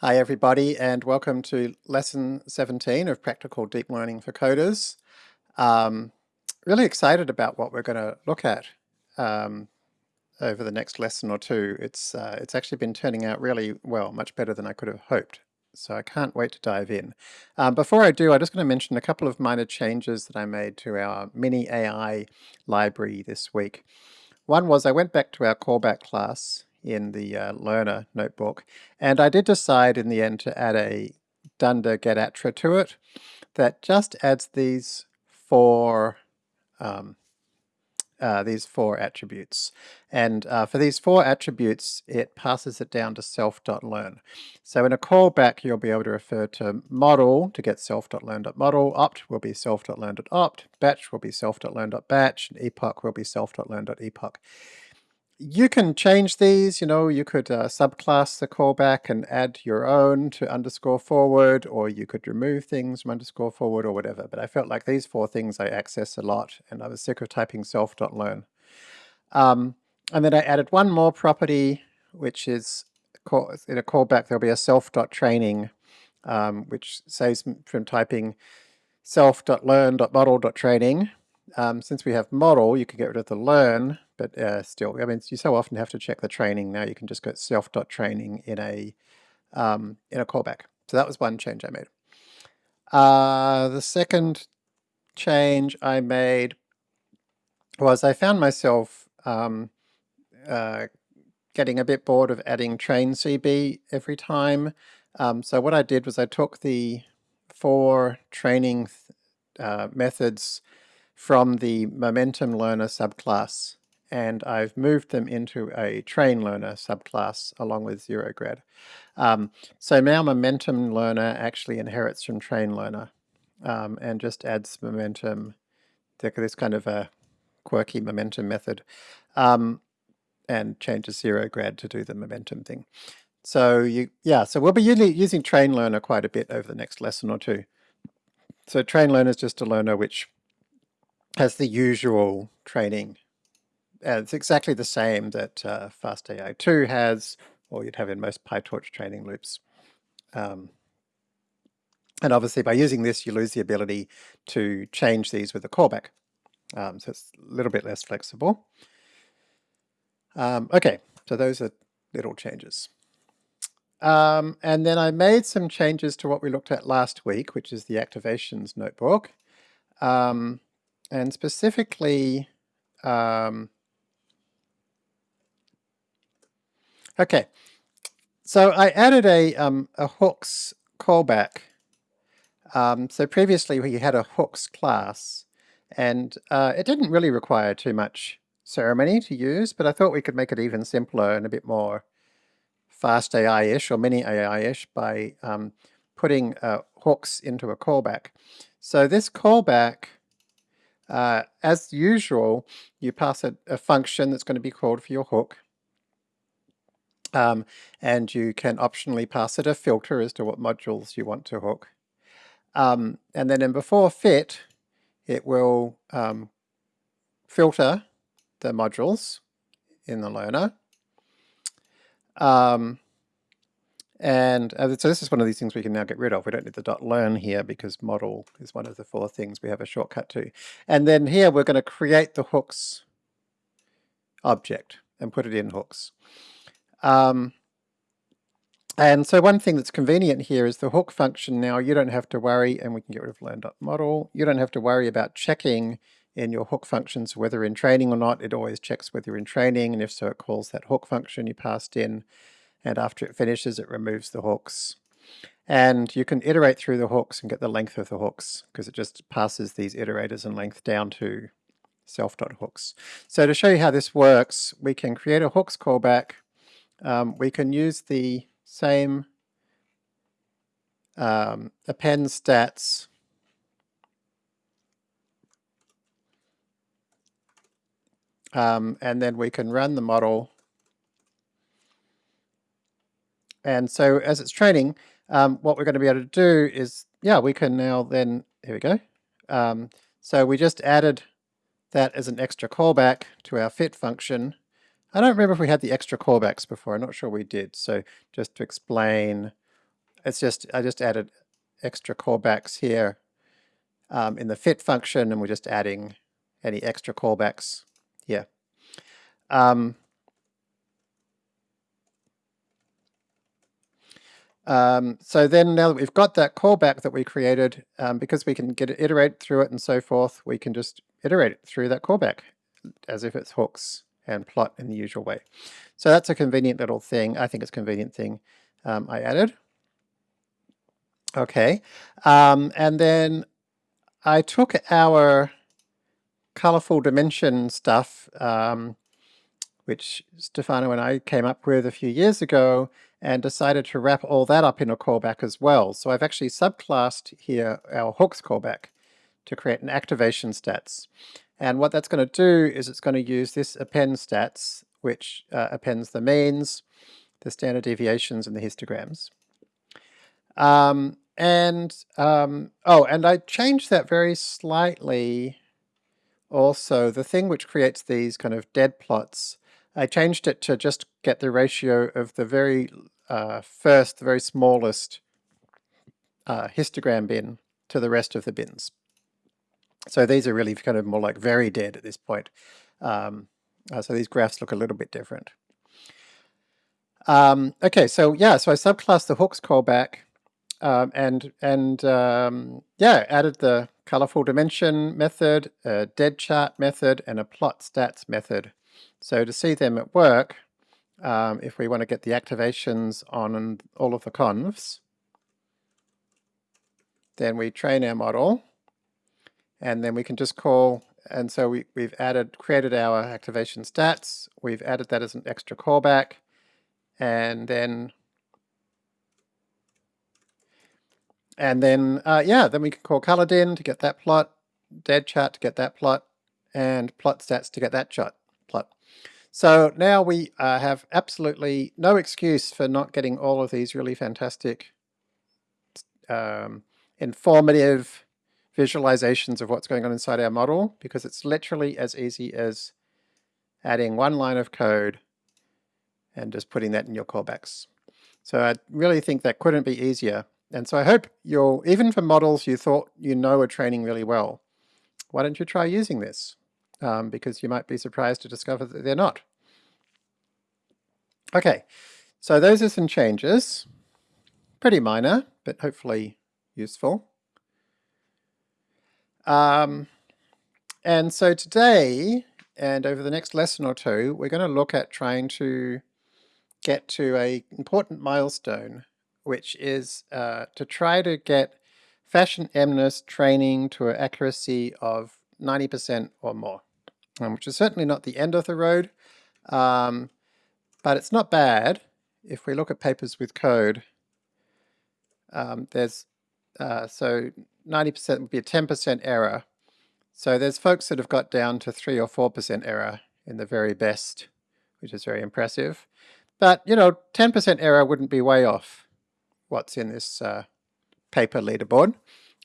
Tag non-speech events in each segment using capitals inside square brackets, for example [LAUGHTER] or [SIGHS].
Hi everybody and welcome to lesson 17 of Practical Deep Learning for Coders. Um, really excited about what we're going to look at um, over the next lesson or two. It's, uh, it's actually been turning out really well, much better than I could have hoped. So I can't wait to dive in. Um, before I do, I'm just going to mention a couple of minor changes that I made to our mini AI library this week. One was I went back to our callback class in the uh, learner notebook. And I did decide in the end to add a dunder getattr to it that just adds these four um, uh, these four attributes. And uh, for these four attributes, it passes it down to self.learn. So in a callback, you'll be able to refer to model to get self.learn.model, opt will be self.learn.opt, batch will be self.learn.batch, and epoch will be self.learn.epoch you can change these, you know, you could uh, subclass the callback and add your own to underscore forward, or you could remove things from underscore forward or whatever. But I felt like these four things I access a lot and I was sick of typing self.learn. Um, and then I added one more property, which is in a callback, there'll be a self.training, um, which saves from typing self.learn.model.training. Um, since we have model, you can get rid of the learn but uh, still, I mean, you so often have to check the training. Now you can just go self.training in a um, in a callback. So that was one change I made. Uh, the second change I made was I found myself um, uh, getting a bit bored of adding train CB every time. Um, so what I did was I took the four training uh, methods from the momentum learner subclass and I've moved them into a train learner subclass along with zero grad. Um, so now momentum learner actually inherits from train learner um, and just adds momentum, this kind of a quirky momentum method, um, and changes zero grad to do the momentum thing. So you, yeah, so we'll be using train learner quite a bit over the next lesson or two. So train learner is just a learner which has the usual training uh, it's exactly the same that uh, FastAI2 has, or you'd have in most PyTorch training loops. Um, and obviously by using this, you lose the ability to change these with a callback. Um, so it's a little bit less flexible. Um, okay, so those are little changes. Um, and then I made some changes to what we looked at last week, which is the activations notebook. Um, and specifically, um, Okay, so I added a, um, a hooks callback. Um, so previously we had a hooks class and uh, it didn't really require too much ceremony to use, but I thought we could make it even simpler and a bit more fast AI-ish or mini AI-ish by um, putting uh, hooks into a callback. So this callback, uh, as usual, you pass a, a function that's going to be called for your hook. Um, and you can optionally pass it a filter as to what modules you want to hook. Um, and then in before fit, it will um, filter the modules in the learner. Um, and uh, so this is one of these things we can now get rid of. We don't need the dot learn here because model is one of the four things we have a shortcut to. And then here we're going to create the hooks object and put it in hooks. Um, and so one thing that's convenient here is the hook function now you don't have to worry, and we can get rid of learn.model, you don't have to worry about checking in your hook functions whether in training or not, it always checks whether you're in training, and if so it calls that hook function you passed in, and after it finishes it removes the hooks. And you can iterate through the hooks and get the length of the hooks, because it just passes these iterators and length down to self.hooks. So to show you how this works, we can create a hooks callback, um, we can use the same um, append stats um, and then we can run the model and so as it's training um, what we're going to be able to do is yeah we can now then here we go um, so we just added that as an extra callback to our fit function I don't remember if we had the extra callbacks before. I'm not sure we did. So just to explain it's just, I just added extra callbacks here um, in the fit function and we're just adding any extra callbacks here. Um, Um, so then now that we've got that callback that we created, um, because we can get it, iterate through it and so forth, we can just iterate it through that callback as if it's hooks and plot in the usual way. So that's a convenient little thing. I think it's convenient thing um, I added. Okay, um, and then I took our colorful dimension stuff, um, which Stefano and I came up with a few years ago, and decided to wrap all that up in a callback as well. So I've actually subclassed here our hooks callback to create an activation stats. And what that's going to do is it's going to use this append stats, which uh, appends the means, the standard deviations, and the histograms. Um, and, um, oh, and I changed that very slightly also. The thing which creates these kind of dead plots I changed it to just get the ratio of the very uh, first, the very smallest uh, histogram bin to the rest of the bins. So these are really kind of more like very dead at this point. Um, uh, so these graphs look a little bit different. Um, okay, so yeah, so I subclassed the hooks callback um, and and um, yeah, added the colorful dimension method, a dead chart method, and a plot stats method so to see them at work, um, if we want to get the activations on all of the convs, then we train our model, and then we can just call, and so we, we've added, created our activation stats, we've added that as an extra callback, and then, and then, uh, yeah, then we can call colourdin to get that plot, dead chart to get that plot, and plot stats to get that plot. So now we uh, have absolutely no excuse for not getting all of these really fantastic, um, informative visualizations of what's going on inside our model, because it's literally as easy as adding one line of code and just putting that in your callbacks. So I really think that couldn't be easier. And so I hope you'll, even for models you thought you know are training really well, why don't you try using this? Um, because you might be surprised to discover that they're not. Okay, so those are some changes. Pretty minor, but hopefully useful. Um, and so today, and over the next lesson or two, we're going to look at trying to get to a important milestone, which is uh, to try to get fashion MNIST training to an accuracy of 90% or more um, which is certainly not the end of the road, um, but it's not bad. If we look at papers with code, um, there's, uh, so 90% would be a 10% error. So there's folks that have got down to 3 or 4% error in the very best, which is very impressive. But, you know, 10% error wouldn't be way off what's in this uh, paper leaderboard.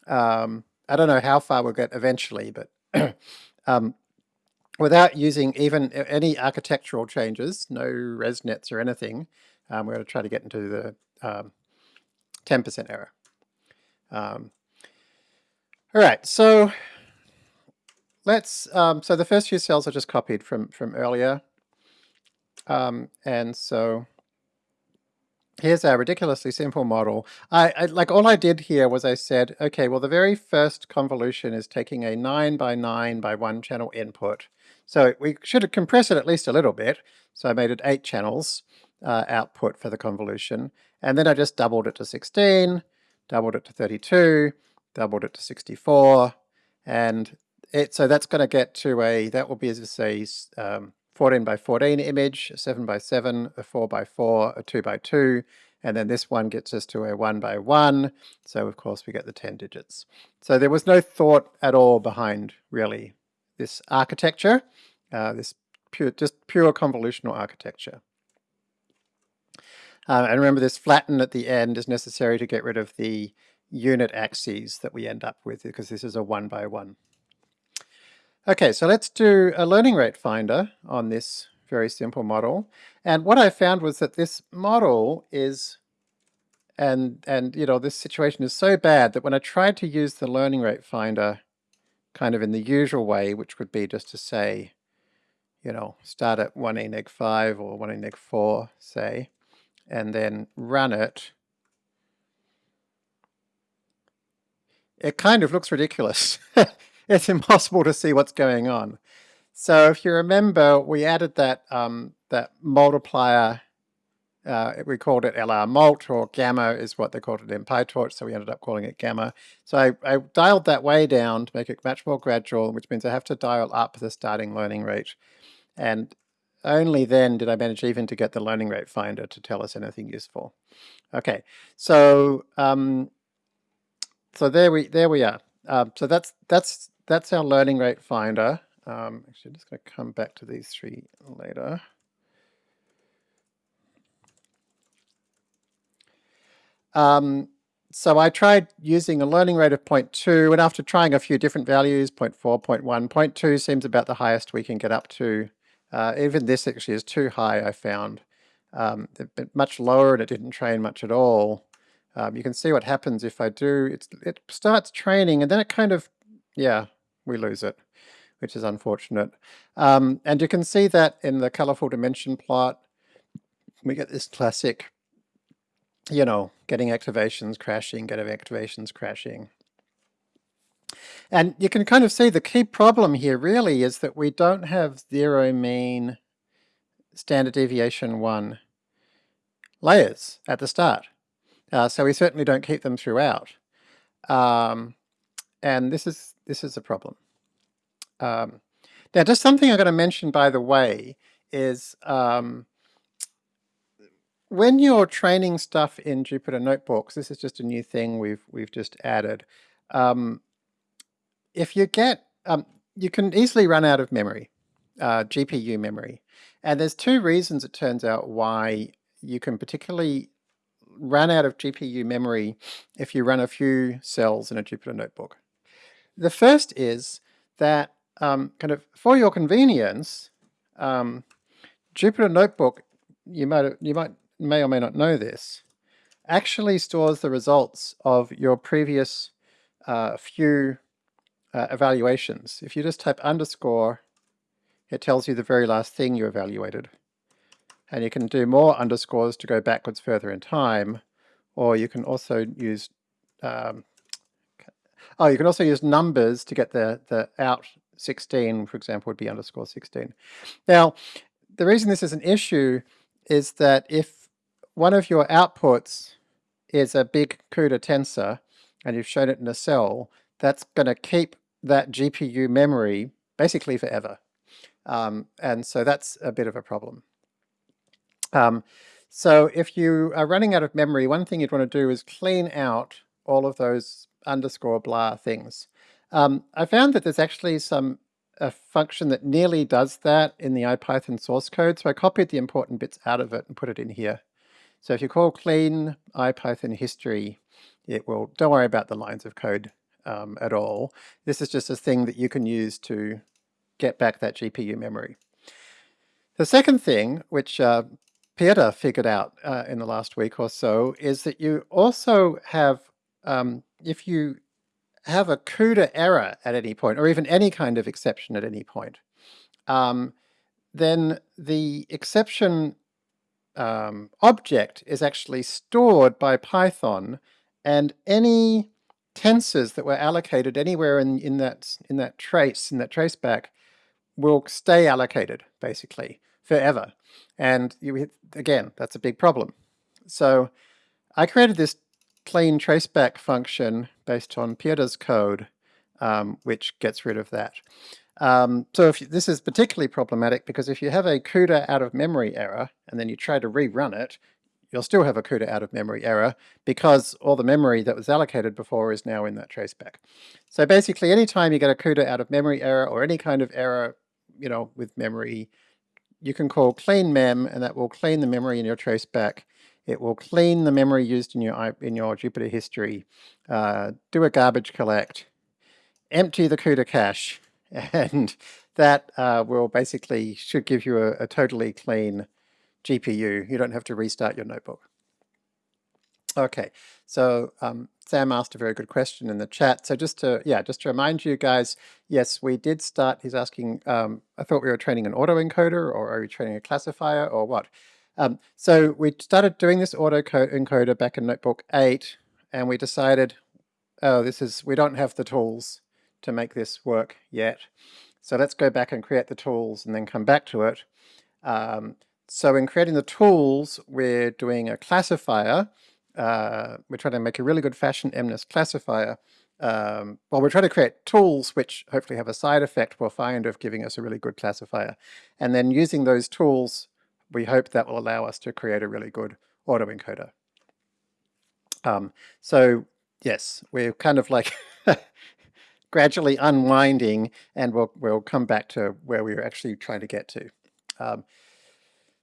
Um, I don't know how far we'll get eventually, but [CLEARS THROAT] um, without using even any architectural changes, no ResNets or anything, um, we're going to try to get into the 10% um, error. Um, all right, so let's, um, so the first few cells are just copied from, from earlier. Um, and so here's our ridiculously simple model. I, I, like all I did here was I said, okay, well the very first convolution is taking a 9 by 9 by 1 channel input so we should compress it at least a little bit. So I made it eight channels uh, output for the convolution. And then I just doubled it to 16, doubled it to 32, doubled it to 64. And it, so that's going to get to a, that will be as I say, um, 14 by 14 image, a 7 by 7, a 4 by 4, a 2 by 2, and then this one gets us to a 1 by 1, so of course we get the 10 digits. So there was no thought at all behind, really, this architecture, uh, this pure, just pure convolutional architecture. Uh, and remember this flatten at the end is necessary to get rid of the unit axes that we end up with because this is a one by one. Okay, so let's do a learning rate finder on this very simple model. And what I found was that this model is and, and you know, this situation is so bad that when I tried to use the learning rate finder kind of in the usual way, which would be just to say, you know, start at 1e neg 5 or 1e neg 4, say, and then run it, it kind of looks ridiculous. [LAUGHS] it's impossible to see what's going on. So if you remember, we added that um, that multiplier uh, we called it LR mult or gamma is what they called it in PyTorch, so we ended up calling it gamma. So I, I, dialed that way down to make it much more gradual, which means I have to dial up the starting learning rate. And only then did I manage even to get the learning rate finder to tell us anything useful. Okay, so um, so there we there we are. Um, so that's that's that's our learning rate finder. Um, actually, I'm just going to come back to these three later. Um, so I tried using a learning rate of 0.2 and after trying a few different values, 0.4, 0.1, 0.2 seems about the highest we can get up to. Uh, even this actually is too high, I found. Um, much lower and it didn't train much at all. Um, you can see what happens if I do, it's, it starts training and then it kind of, yeah, we lose it, which is unfortunate. Um, and you can see that in the colorful dimension plot, we get this classic you know, getting activations crashing, getting activations crashing. And you can kind of see the key problem here really is that we don't have zero mean standard deviation one layers at the start. Uh, so we certainly don't keep them throughout. Um, and this is this is a problem. Um, now, just something I'm going to mention, by the way, is um, when you're training stuff in Jupyter Notebooks, this is just a new thing we've we've just added. Um, if you get, um, you can easily run out of memory, uh, GPU memory, and there's two reasons it turns out why you can particularly run out of GPU memory if you run a few cells in a Jupyter Notebook. The first is that um, kind of for your convenience, um, Jupyter Notebook, you might you might may or may not know this, actually stores the results of your previous uh, few uh, evaluations. If you just type underscore, it tells you the very last thing you evaluated. And you can do more underscores to go backwards further in time, or you can also use, um, oh, you can also use numbers to get the, the out 16, for example, would be underscore 16. Now, the reason this is an issue is that if one of your outputs is a big CUDA tensor, and you've shown it in a cell, that's going to keep that GPU memory basically forever. Um, and so that's a bit of a problem. Um, so if you are running out of memory, one thing you'd want to do is clean out all of those underscore blah things. Um, I found that there's actually some a function that nearly does that in the IPython source code, so I copied the important bits out of it and put it in here. So if you call clean IPython history, it will, don't worry about the lines of code um, at all. This is just a thing that you can use to get back that GPU memory. The second thing, which uh, Peter figured out uh, in the last week or so, is that you also have, um, if you have a CUDA error at any point, or even any kind of exception at any point, um, then the exception um, object is actually stored by Python and any tensors that were allocated anywhere in, in, that, in that trace, in that traceback, will stay allocated, basically, forever. And you, again, that's a big problem. So I created this clean traceback function based on Pieter's code, um, which gets rid of that. Um, so if you, this is particularly problematic because if you have a CUDA out of memory error and then you try to rerun it, you'll still have a CUDA out of memory error because all the memory that was allocated before is now in that traceback. So basically anytime you get a CUDA out of memory error or any kind of error, you know, with memory, you can call clean mem and that will clean the memory in your traceback. It will clean the memory used in your, in your Jupyter history, uh, do a garbage collect, empty the CUDA cache, and that uh, will basically should give you a, a, totally clean GPU. You don't have to restart your notebook. Okay, so um, Sam asked a very good question in the chat. So just to, yeah, just to remind you guys, yes, we did start, he's asking, um, I thought we were training an autoencoder or are we training a classifier or what? Um, so we started doing this autoencoder back in Notebook 8 and we decided, oh, this is, we don't have the tools to make this work yet. So let's go back and create the tools and then come back to it. Um, so in creating the tools, we're doing a classifier uh, we're trying to make a really good fashion MNIST classifier. Um, well, we're trying to create tools which hopefully have a side effect we'll find of giving us a really good classifier. And then using those tools, we hope that will allow us to create a really good autoencoder. Um, so yes, we're kind of like [LAUGHS] gradually unwinding and we'll, we'll come back to where we were actually trying to get to. Um,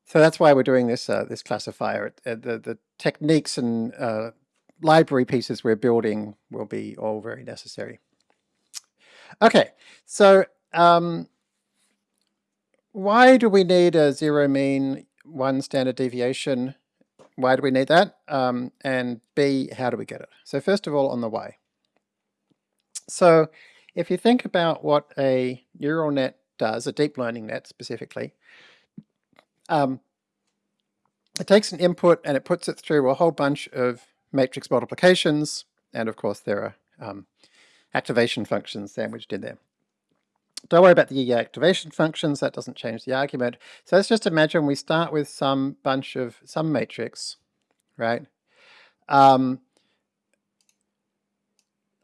so that's why we're doing this uh, this classifier. Uh, the, the techniques and uh, library pieces we're building will be all very necessary. Okay, so um, why do we need a zero mean, one standard deviation? Why do we need that? Um, and B, how do we get it? So first of all, on the why. So if you think about what a neural net does, a deep learning net specifically, um, it takes an input and it puts it through a whole bunch of matrix multiplications, and of course there are um, activation functions sandwiched in there. Don't worry about the activation functions, that doesn't change the argument. So let's just imagine we start with some bunch of, some matrix, right? Um,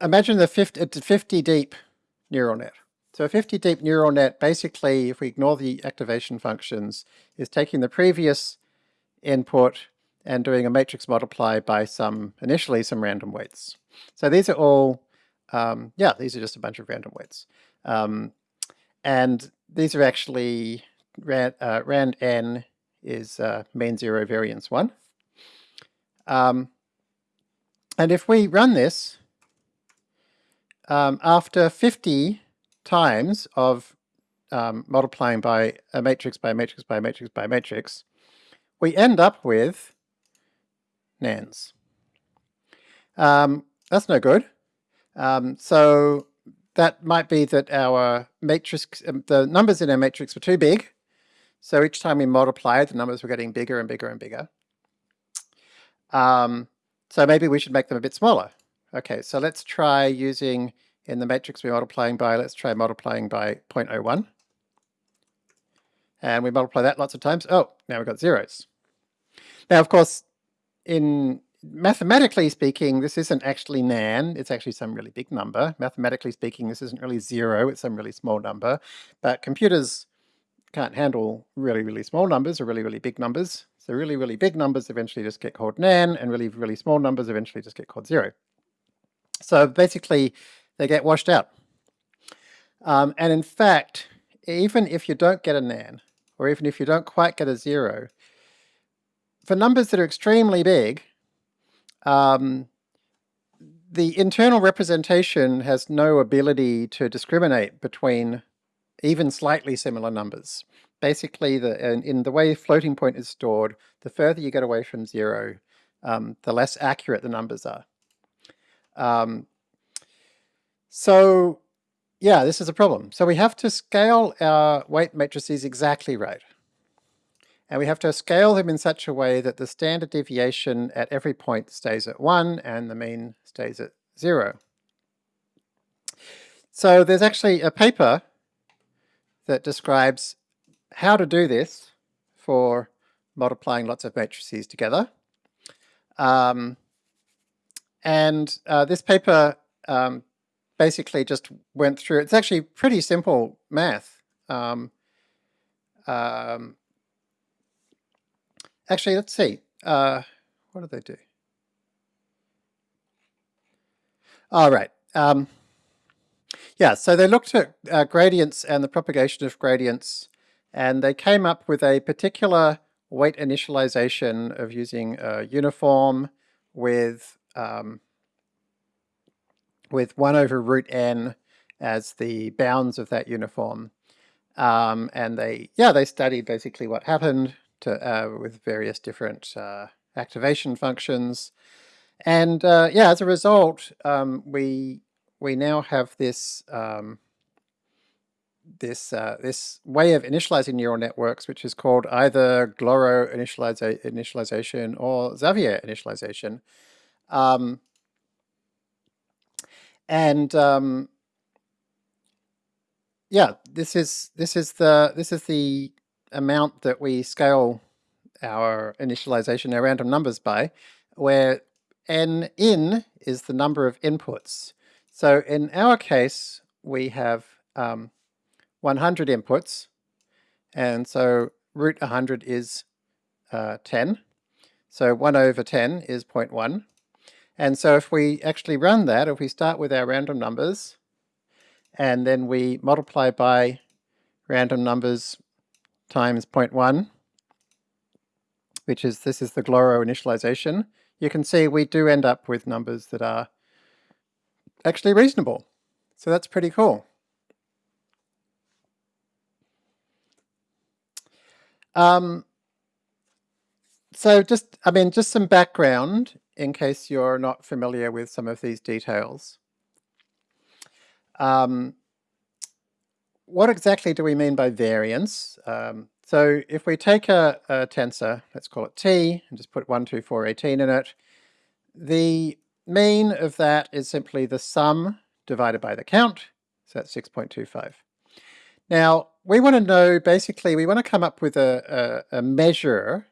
imagine the 50, it's a 50 deep neural net. So a 50 deep neural net, basically, if we ignore the activation functions, is taking the previous input and doing a matrix multiply by some, initially some random weights. So these are all, um, yeah, these are just a bunch of random weights. Um, and these are actually, rand, uh, rand n is uh, mean zero variance one. Um, and if we run this, um, after 50 times of um, multiplying by a matrix by a matrix by a matrix by a matrix, we end up with nans. Um, that's no good. Um, so that might be that our matrix, um, the numbers in our matrix were too big. So each time we multiplied, the numbers were getting bigger and bigger and bigger. Um, so maybe we should make them a bit smaller. Okay, so let's try using in the matrix we're multiplying by, let's try multiplying by 0.01. And we multiply that lots of times. Oh, now we've got zeros. Now, of course, in mathematically speaking, this isn't actually nan, it's actually some really big number. Mathematically speaking, this isn't really zero, it's some really small number. But computers can't handle really, really small numbers or really, really big numbers. So really, really big numbers eventually just get called nan, and really, really small numbers eventually just get called zero. So basically, they get washed out. Um, and in fact, even if you don't get a nan, or even if you don't quite get a zero, for numbers that are extremely big, um, the internal representation has no ability to discriminate between even slightly similar numbers. Basically, the, in, in the way floating point is stored, the further you get away from zero, um, the less accurate the numbers are. Um, so yeah, this is a problem. So we have to scale our weight matrices exactly right. And we have to scale them in such a way that the standard deviation at every point stays at 1 and the mean stays at 0. So there's actually a paper that describes how to do this for multiplying lots of matrices together. Um, and uh, this paper um, basically just went through, it's actually pretty simple math. Um, um, actually, let's see, uh, what did they do? All right. Um, yeah, so they looked at uh, gradients and the propagation of gradients, and they came up with a particular weight initialization of using a uniform with um, with 1 over root n as the bounds of that uniform. Um, and they, yeah, they studied basically what happened to, uh, with various different uh, activation functions. And uh, yeah, as a result, um, we we now have this um, this uh, this way of initializing neural networks, which is called either Glorot initializa initialization or Xavier initialization. Um, and um, yeah, this is this is the this is the amount that we scale our initialization, our random numbers by, where n in is the number of inputs. So in our case, we have um, 100 inputs, and so root 100 is uh, 10. So 1 over 10 is 0.1. And so if we actually run that, if we start with our random numbers, and then we multiply by random numbers times 0.1, which is, this is the Glorot initialization, you can see we do end up with numbers that are actually reasonable. So that's pretty cool. Um, so just, I mean, just some background in case you're not familiar with some of these details. Um, what exactly do we mean by variance? Um, so if we take a, a, tensor, let's call it t, and just put 1, 2, 4, 18 in it, the mean of that is simply the sum divided by the count, so that's 6.25. Now, we want to know, basically, we want to come up with a, a, a, measure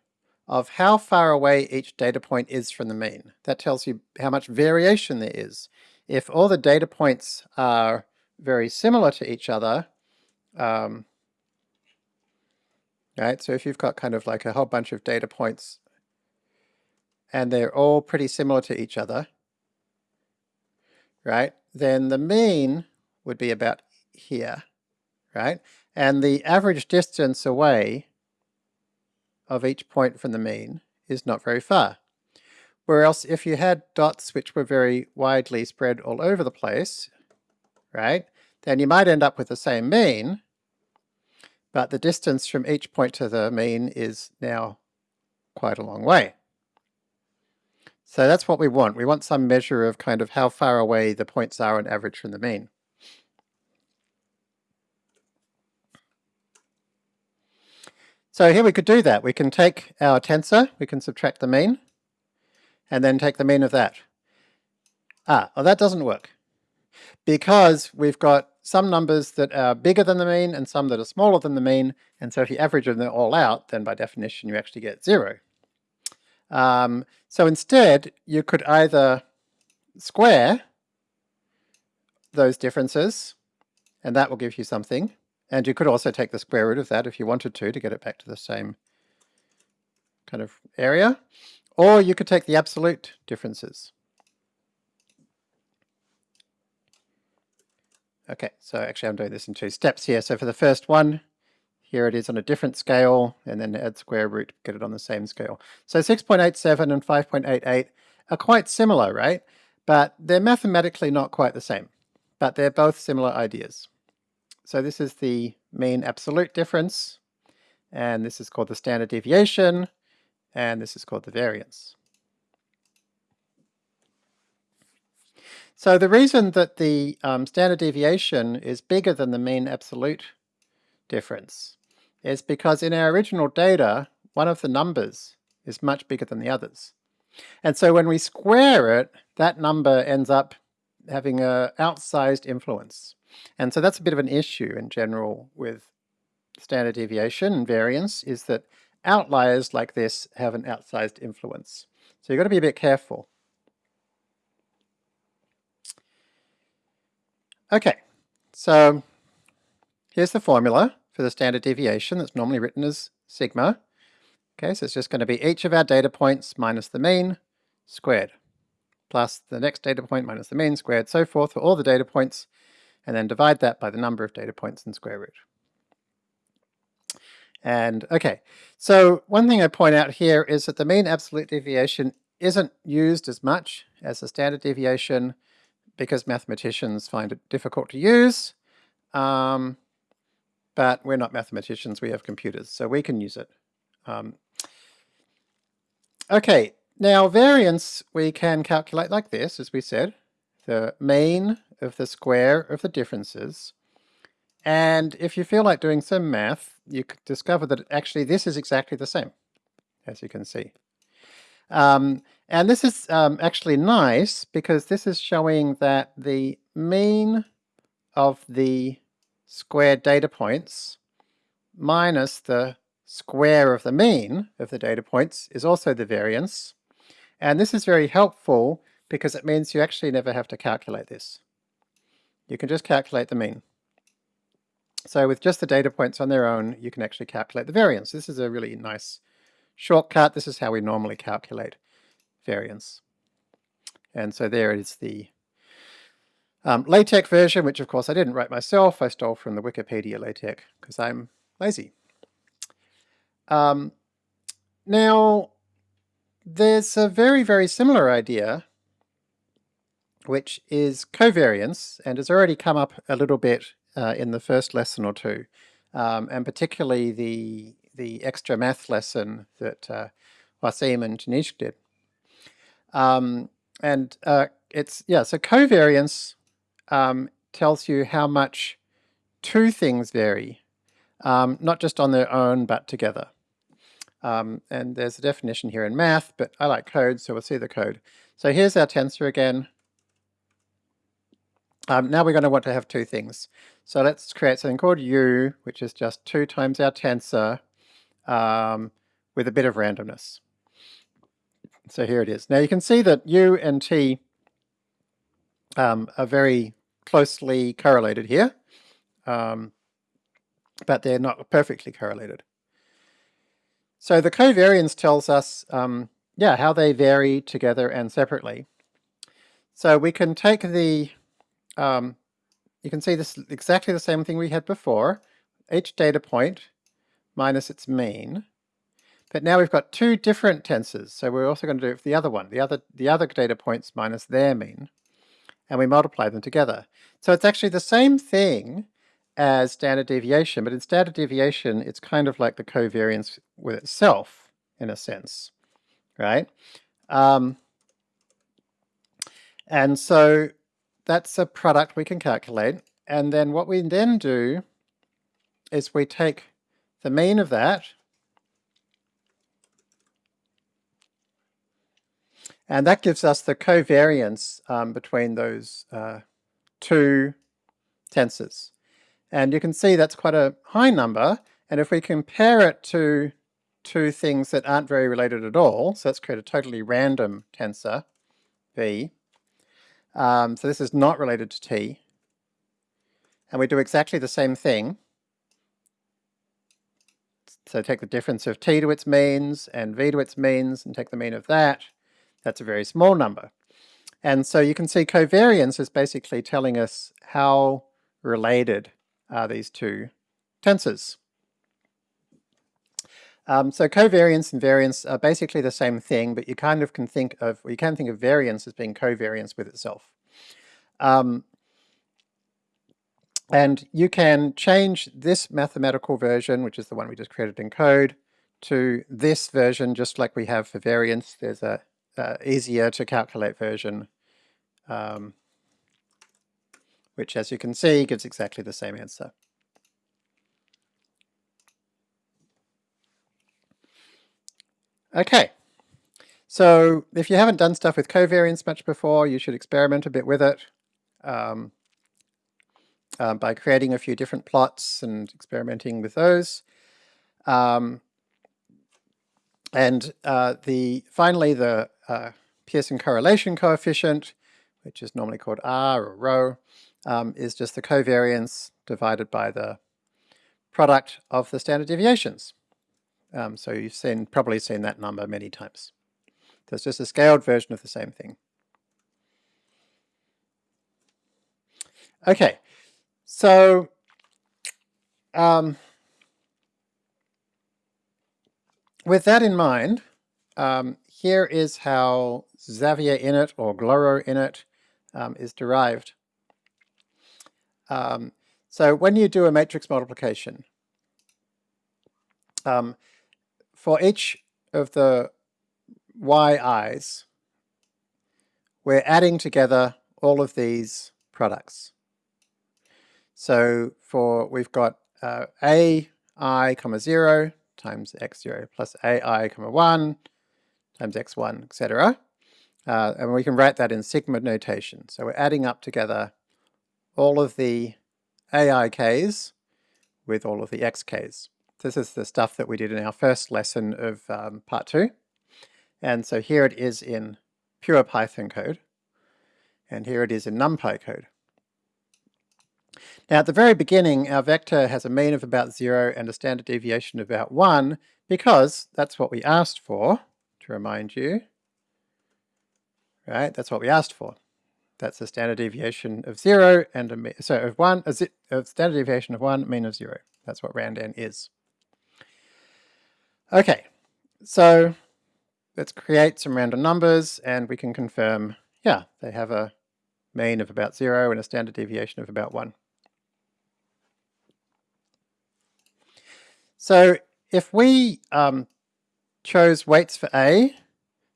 of how far away each data point is from the mean. That tells you how much variation there is. If all the data points are very similar to each other, um, right, so if you've got kind of like a whole bunch of data points and they're all pretty similar to each other, right, then the mean would be about here right? And the average distance away of each point from the mean is not very far. Whereas if you had dots which were very widely spread all over the place, right, then you might end up with the same mean, but the distance from each point to the mean is now quite a long way. So that's what we want. We want some measure of kind of how far away the points are on average from the mean. So here we could do that. We can take our tensor, we can subtract the mean, and then take the mean of that. Ah, well that doesn't work. Because we've got some numbers that are bigger than the mean and some that are smaller than the mean, and so if you average them all out, then by definition you actually get zero. Um, so instead, you could either square those differences, and that will give you something, and you could also take the square root of that if you wanted to, to get it back to the same kind of area. Or you could take the absolute differences. Okay, so actually I'm doing this in two steps here. So for the first one, here it is on a different scale, and then add square root, get it on the same scale. So 6.87 and 5.88 are quite similar, right? But they're mathematically not quite the same, but they're both similar ideas. So this is the mean absolute difference, and this is called the standard deviation, and this is called the variance. So the reason that the um, standard deviation is bigger than the mean absolute difference is because in our original data, one of the numbers is much bigger than the others. And so when we square it, that number ends up having a outsized influence. And so that's a bit of an issue in general with standard deviation and variance is that outliers like this have an outsized influence. So you've got to be a bit careful. Okay, so here's the formula for the standard deviation that's normally written as sigma. Okay, so it's just going to be each of our data points minus the mean squared, plus the next data point minus the mean squared, so forth for all the data points and then divide that by the number of data points in square root. And okay, so one thing I point out here is that the mean absolute deviation isn't used as much as the standard deviation because mathematicians find it difficult to use. Um, but we're not mathematicians, we have computers, so we can use it. Um, okay, now variance we can calculate like this, as we said, the mean of the square of the differences. And if you feel like doing some math, you could discover that actually this is exactly the same, as you can see. Um, and this is um, actually nice because this is showing that the mean of the squared data points minus the square of the mean of the data points is also the variance. And this is very helpful because it means you actually never have to calculate this. You can just calculate the mean. So with just the data points on their own, you can actually calculate the variance. This is a really nice shortcut. This is how we normally calculate variance. And so there is the um, LaTeX version, which of course I didn't write myself. I stole from the Wikipedia LaTeX because I'm lazy. Um, now, there's a very, very similar idea, which is covariance, and has already come up a little bit uh, in the first lesson or two, um, and particularly the the extra math lesson that uh, Wasim and Tanishq did. Um, and uh, it's, yeah, so covariance um, tells you how much two things vary, um, not just on their own, but together. Um, and there's a definition here in math, but I like code, so we'll see the code. So here's our tensor again. Um, now we're going to want to have two things. So let's create something called u, which is just 2 times our tensor um, with a bit of randomness. So here it is. Now you can see that u and t um, are very closely correlated here, um, but they're not perfectly correlated. So the covariance tells us, um, yeah, how they vary together and separately. So we can take the, um, you can see this exactly the same thing we had before, each data point minus its mean. But now we've got two different tensors, so we're also going to do it for the other one, the other, the other data points minus their mean, and we multiply them together. So it's actually the same thing, as standard deviation, but in standard deviation, it's kind of like the covariance with itself, in a sense, right? Um, and so that's a product we can calculate. And then what we then do is we take the mean of that, and that gives us the covariance um, between those uh, two tensors. And you can see that's quite a high number. And if we compare it to two things that aren't very related at all, so let's create a totally random tensor, V. Um, so this is not related to T. And we do exactly the same thing. So take the difference of T to its means and V to its means and take the mean of that. That's a very small number. And so you can see covariance is basically telling us how related are these two tensors. Um, so covariance and variance are basically the same thing, but you kind of can think of, you can think of variance as being covariance with itself. Um, and you can change this mathematical version, which is the one we just created in code, to this version, just like we have for variance. There's a, a easier to calculate version um, which as you can see gives exactly the same answer. Okay, so if you haven't done stuff with covariance much before, you should experiment a bit with it um, uh, by creating a few different plots and experimenting with those. Um, and uh, the finally the uh, Pearson correlation coefficient, which is normally called R or rho, um, is just the covariance divided by the product of the standard deviations. Um, so you've seen probably seen that number many times. So it's just a scaled version of the same thing. Okay, so um, with that in mind, um, here is how Xavier init or Glorot init um, is derived. Um, so when you do a matrix multiplication, um, for each of the yi's, we're adding together all of these products. So for, we've got uh, a i comma 0 times x0 plus ai comma 1 times x1, etc. Uh, and we can write that in sigma notation. So we're adding up together all of the AIKs with all of the XKs. This is the stuff that we did in our first lesson of um, part two. And so here it is in pure Python code, and here it is in NumPy code. Now at the very beginning, our vector has a mean of about zero and a standard deviation of about one, because that's what we asked for, to remind you. Right, that's what we asked for. That's a standard deviation of zero and a mean, so of one, a, a standard deviation of one, mean of zero. That's what randn is. Okay, so let's create some random numbers and we can confirm, yeah, they have a mean of about zero and a standard deviation of about one. So if we um, chose weights for A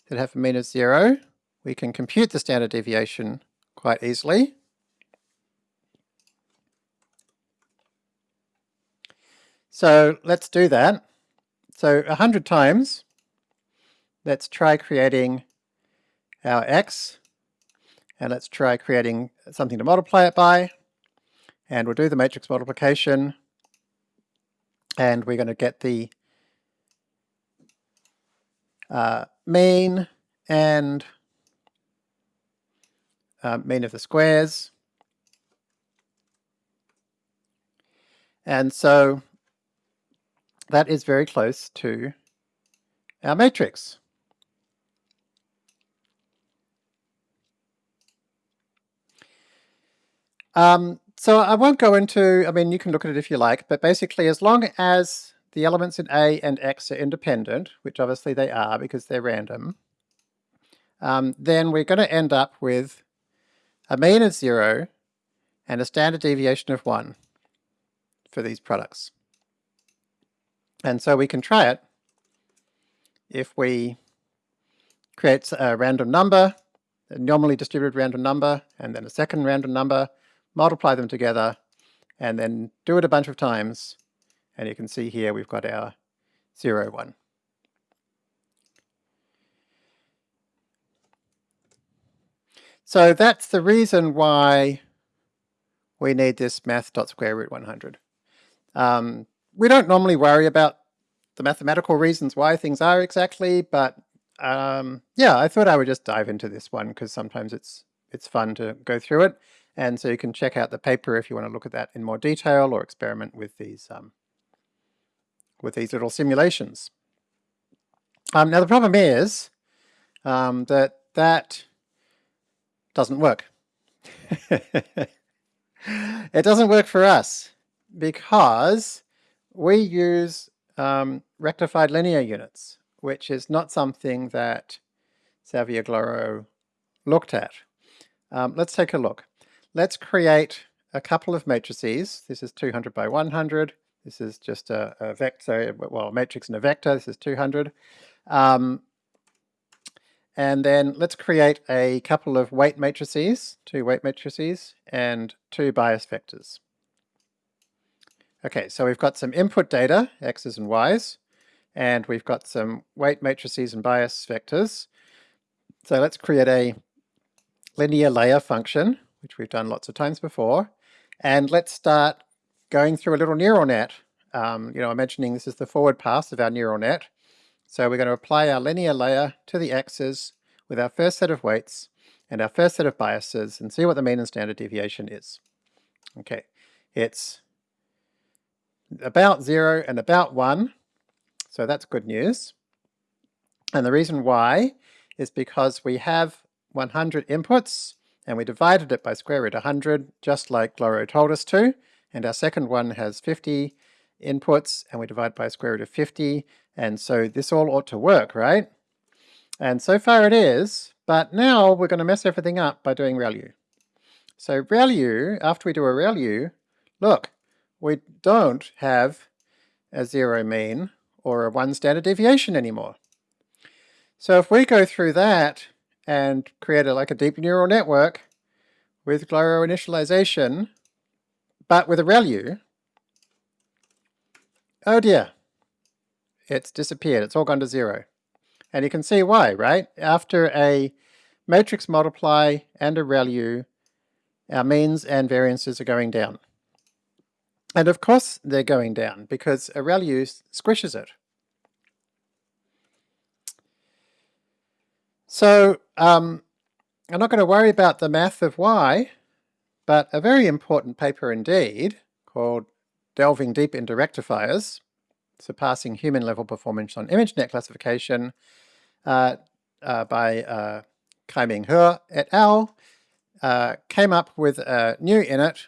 that have a mean of zero, we can compute the standard deviation quite easily. So let's do that. So a hundred times, let's try creating our x, and let's try creating something to multiply it by, and we'll do the matrix multiplication, and we're going to get the uh, mean and uh, mean of the squares. And so that is very close to our matrix. Um, so I won't go into, I mean, you can look at it if you like, but basically as long as the elements in A and X are independent, which obviously they are because they're random, um, then we're going to end up with a mean of zero and a standard deviation of one for these products. And so we can try it if we create a random number, a normally distributed random number, and then a second random number, multiply them together, and then do it a bunch of times, and you can see here we've got our 0, 1. So that's the reason why we need this math.square root 100. Um, we don't normally worry about the mathematical reasons why things are exactly, but um, yeah, I thought I would just dive into this one because sometimes it's it's fun to go through it. And so you can check out the paper if you want to look at that in more detail or experiment with these um, with these little simulations. Um, now the problem is um, that that doesn't work. [LAUGHS] it doesn't work for us because we use um, rectified linear units, which is not something that Xavier Glorot looked at. Um, let's take a look. Let's create a couple of matrices. This is 200 by 100. This is just a, a vector, well, a matrix and a vector. This is 200. Um, and then let's create a couple of weight matrices, two weight matrices, and two bias vectors. Okay, so we've got some input data, x's and y's, and we've got some weight matrices and bias vectors. So let's create a linear layer function, which we've done lots of times before, and let's start going through a little neural net. Um, you know, I'm mentioning this is the forward pass of our neural net. So we're going to apply our linear layer to the x's with our first set of weights and our first set of biases and see what the mean and standard deviation is. Okay, it's about zero and about one, so that's good news. And the reason why is because we have 100 inputs and we divided it by square root 100 just like Glorot told us to, and our second one has 50 inputs and we divide by square root of 50 and so this all ought to work, right? And so far it is, but now we're going to mess everything up by doing ReLU. So ReLU, after we do a ReLU, look, we don't have a zero mean or a one standard deviation anymore. So if we go through that and create a, like a deep neural network with Glorot initialization, but with a ReLU, oh dear, it's disappeared. It's all gone to zero. And you can see why, right? After a matrix multiply and a ReLU, our means and variances are going down. And of course they're going down because a ReLU squishes it. So um, I'm not going to worry about the math of why, but a very important paper indeed, called Delving Deep into Rectifiers, Surpassing Human Level Performance on ImageNet Classification, uh, uh, by uh, Kaiming He et al., uh, came up with a new init,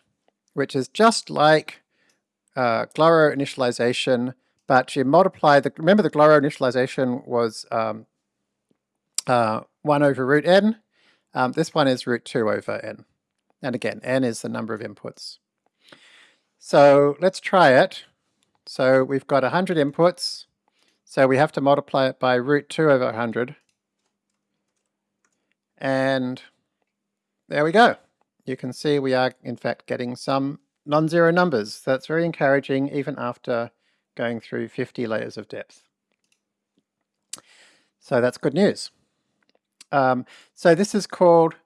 which is just like uh, Glorot initialization, but you multiply the, remember the Glorot initialization was um, uh, 1 over root n. Um, this one is root 2 over n. And again, n is the number of inputs. So let's try it. So we've got 100 inputs. So we have to multiply it by root 2 over 100. And there we go. You can see we are in fact getting some non-zero numbers. That's very encouraging even after going through 50 layers of depth. So that's good news. Um, so this is called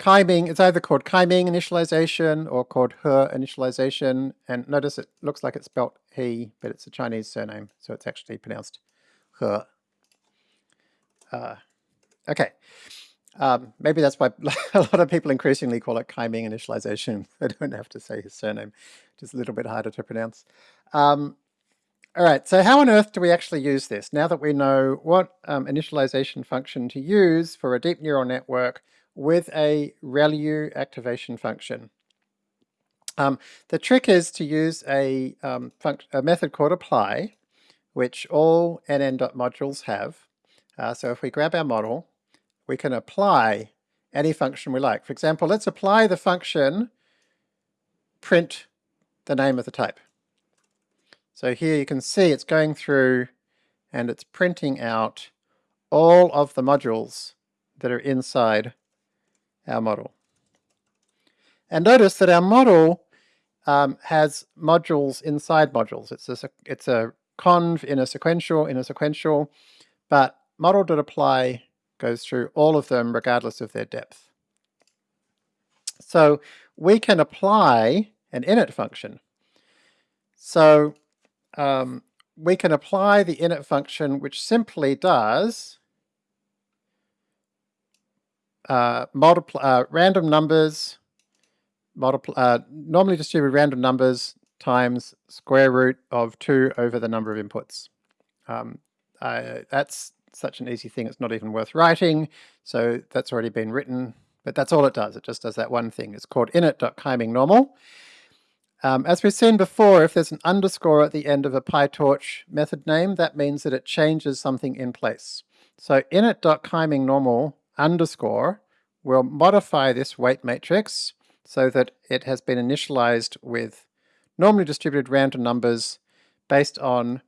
Kaiming, it's either called Kaiming initialization or called He initialization. And notice it looks like it's spelled he, but it's a Chinese surname, so it's actually pronounced He. Uh, okay. Um, maybe that's why [LAUGHS] a lot of people increasingly call it Kaiming initialization. [LAUGHS] They don't have to say his surname, is a little bit harder to pronounce. Um, all right, so how on earth do we actually use this? Now that we know what um, initialization function to use for a deep neural network with a ReLU activation function. Um, the trick is to use a, um, a, method called apply, which all nn.modules have. Uh, so if we grab our model, we can apply any function we like. For example, let's apply the function print the name of the type. So here you can see it's going through and it's printing out all of the modules that are inside our model. And notice that our model um, has modules inside modules. It's a, it's a conv in a sequential in a sequential, but model.apply goes through all of them regardless of their depth. So we can apply an init function. So um, we can apply the init function which simply does uh, multiply uh, random numbers, multiply uh, normally distributed random numbers times square root of 2 over the number of inputs. Um, that's such an easy thing, it's not even worth writing, so that's already been written, but that's all it does, it just does that one thing. It's called init.kaimingnormal. Um, as we've seen before, if there's an underscore at the end of a PyTorch method name, that means that it changes something in place. So init.kaimingnormal underscore will modify this weight matrix so that it has been initialized with normally distributed random numbers based on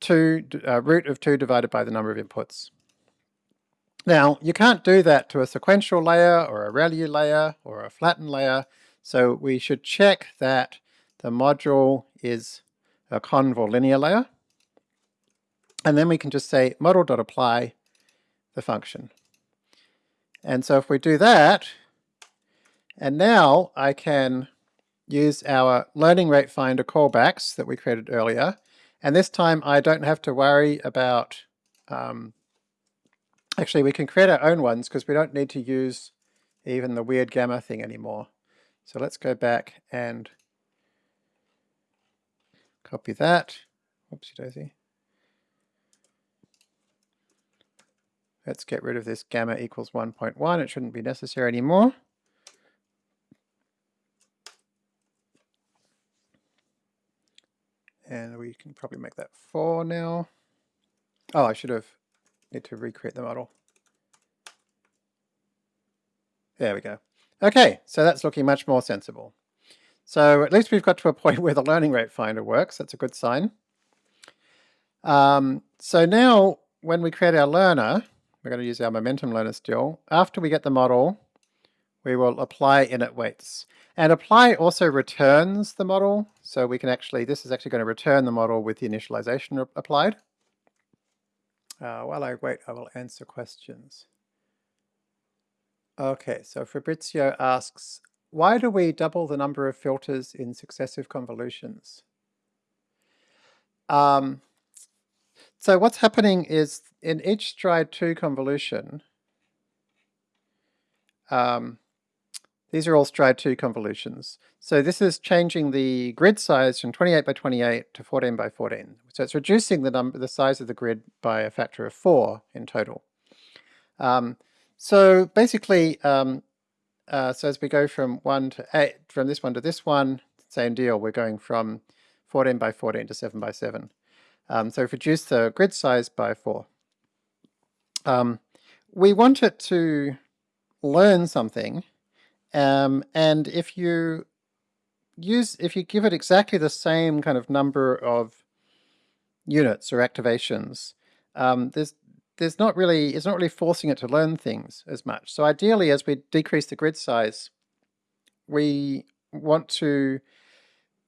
two uh, root of 2 divided by the number of inputs. Now, you can't do that to a sequential layer or a ReLU layer or a flattened layer so we should check that the module is a convolulinear layer. And then we can just say model.apply the function. And so if we do that, and now I can use our learning rate finder callbacks that we created earlier. And this time I don't have to worry about, um, actually we can create our own ones because we don't need to use even the weird gamma thing anymore. So let's go back and copy that. Whoopsie daisy. Let's get rid of this gamma equals 1.1. It shouldn't be necessary anymore. And we can probably make that 4 now. Oh, I should have need to recreate the model. There we go. Okay, so that's looking much more sensible. So at least we've got to a point [LAUGHS] where the learning rate finder works. That's a good sign. Um, so now when we create our learner, we're going to use our momentum learner still, after we get the model, we will apply init weights. And apply also returns the model, so we can actually, this is actually going to return the model with the initialization applied. Uh, while I wait, I will answer questions. Okay, so Fabrizio asks, why do we double the number of filters in successive convolutions? Um, so what's happening is in each stride 2 convolution, um, these are all stride 2 convolutions. So this is changing the grid size from 28 by 28 to 14 by 14. So it's reducing the number, the size of the grid by a factor of 4 in total. Um, so basically, um, uh, so as we go from 1 to 8, from this one to this one, same deal, we're going from 14 by 14 to 7 by 7. Um, so we've reduced the grid size by 4. Um, we want it to learn something um, and if you use, if you give it exactly the same kind of number of units or activations, um, there's there's not really, it's not really forcing it to learn things as much. So ideally, as we decrease the grid size, we want to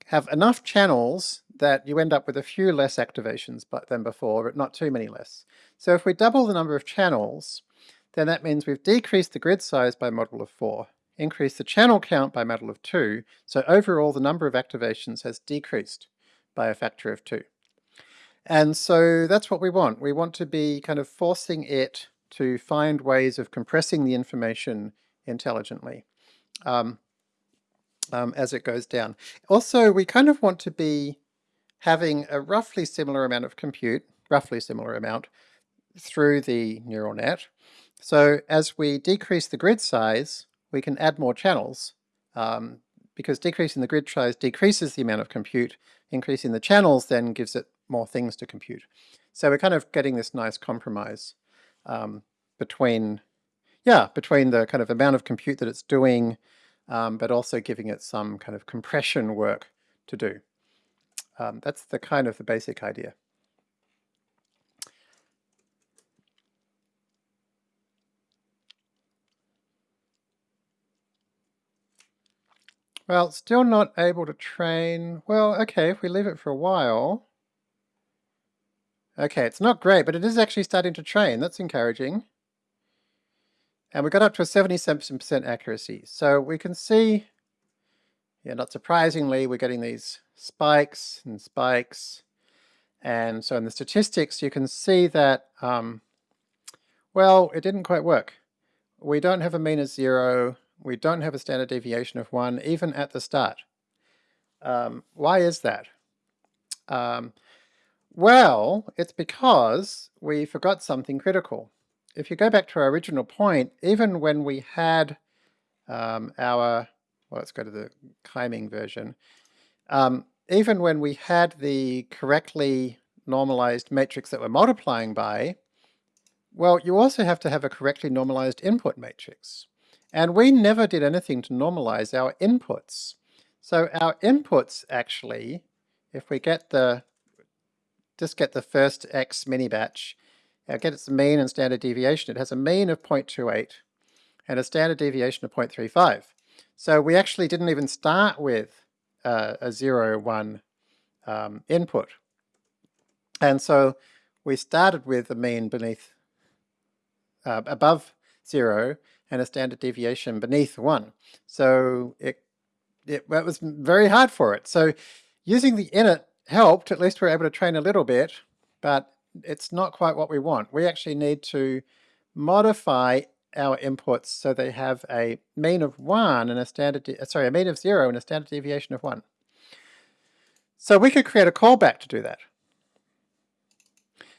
have enough channels that you end up with a few less activations but than before, but not too many less. So if we double the number of channels, then that means we've decreased the grid size by a model of 4 increased the channel count by a model of 2, so overall the number of activations has decreased by a factor of 2. And so that's what we want. We want to be kind of forcing it to find ways of compressing the information intelligently um, um, as it goes down. Also, we kind of want to be having a roughly similar amount of compute, roughly similar amount, through the neural net. So as we decrease the grid size, we can add more channels um, because decreasing the grid size decreases the amount of compute, increasing the channels then gives it more things to compute. So we're kind of getting this nice compromise um, between, yeah, between the kind of amount of compute that it's doing, um, but also giving it some kind of compression work to do. Um, that's the kind of the basic idea. Well, still not able to train. Well, okay, if we leave it for a while. Okay, it's not great, but it is actually starting to train. That's encouraging. And we got up to a 77% accuracy. So we can see, yeah, not surprisingly, we're getting these spikes and spikes. And so in the statistics, you can see that, um, well, it didn't quite work. We don't have a mean of zero we don't have a standard deviation of 1 even at the start. Um, why is that? Um, well, it's because we forgot something critical. If you go back to our original point, even when we had um, our, well let's go to the Kaiming version, um, even when we had the correctly normalized matrix that we're multiplying by, well, you also have to have a correctly normalized input matrix. And we never did anything to normalize our inputs. So our inputs actually, if we get the, just get the first X mini batch, get its mean and standard deviation, it has a mean of 0.28 and a standard deviation of 0.35. So we actually didn't even start with uh, a 0, 1 um, input. And so we started with a mean beneath, uh, above 0 and a standard deviation beneath one. So it, it, it was very hard for it. So using the init helped, at least we are able to train a little bit, but it's not quite what we want. We actually need to modify our inputs so they have a mean of one and a standard, sorry, a mean of zero and a standard deviation of one. So we could create a callback to do that.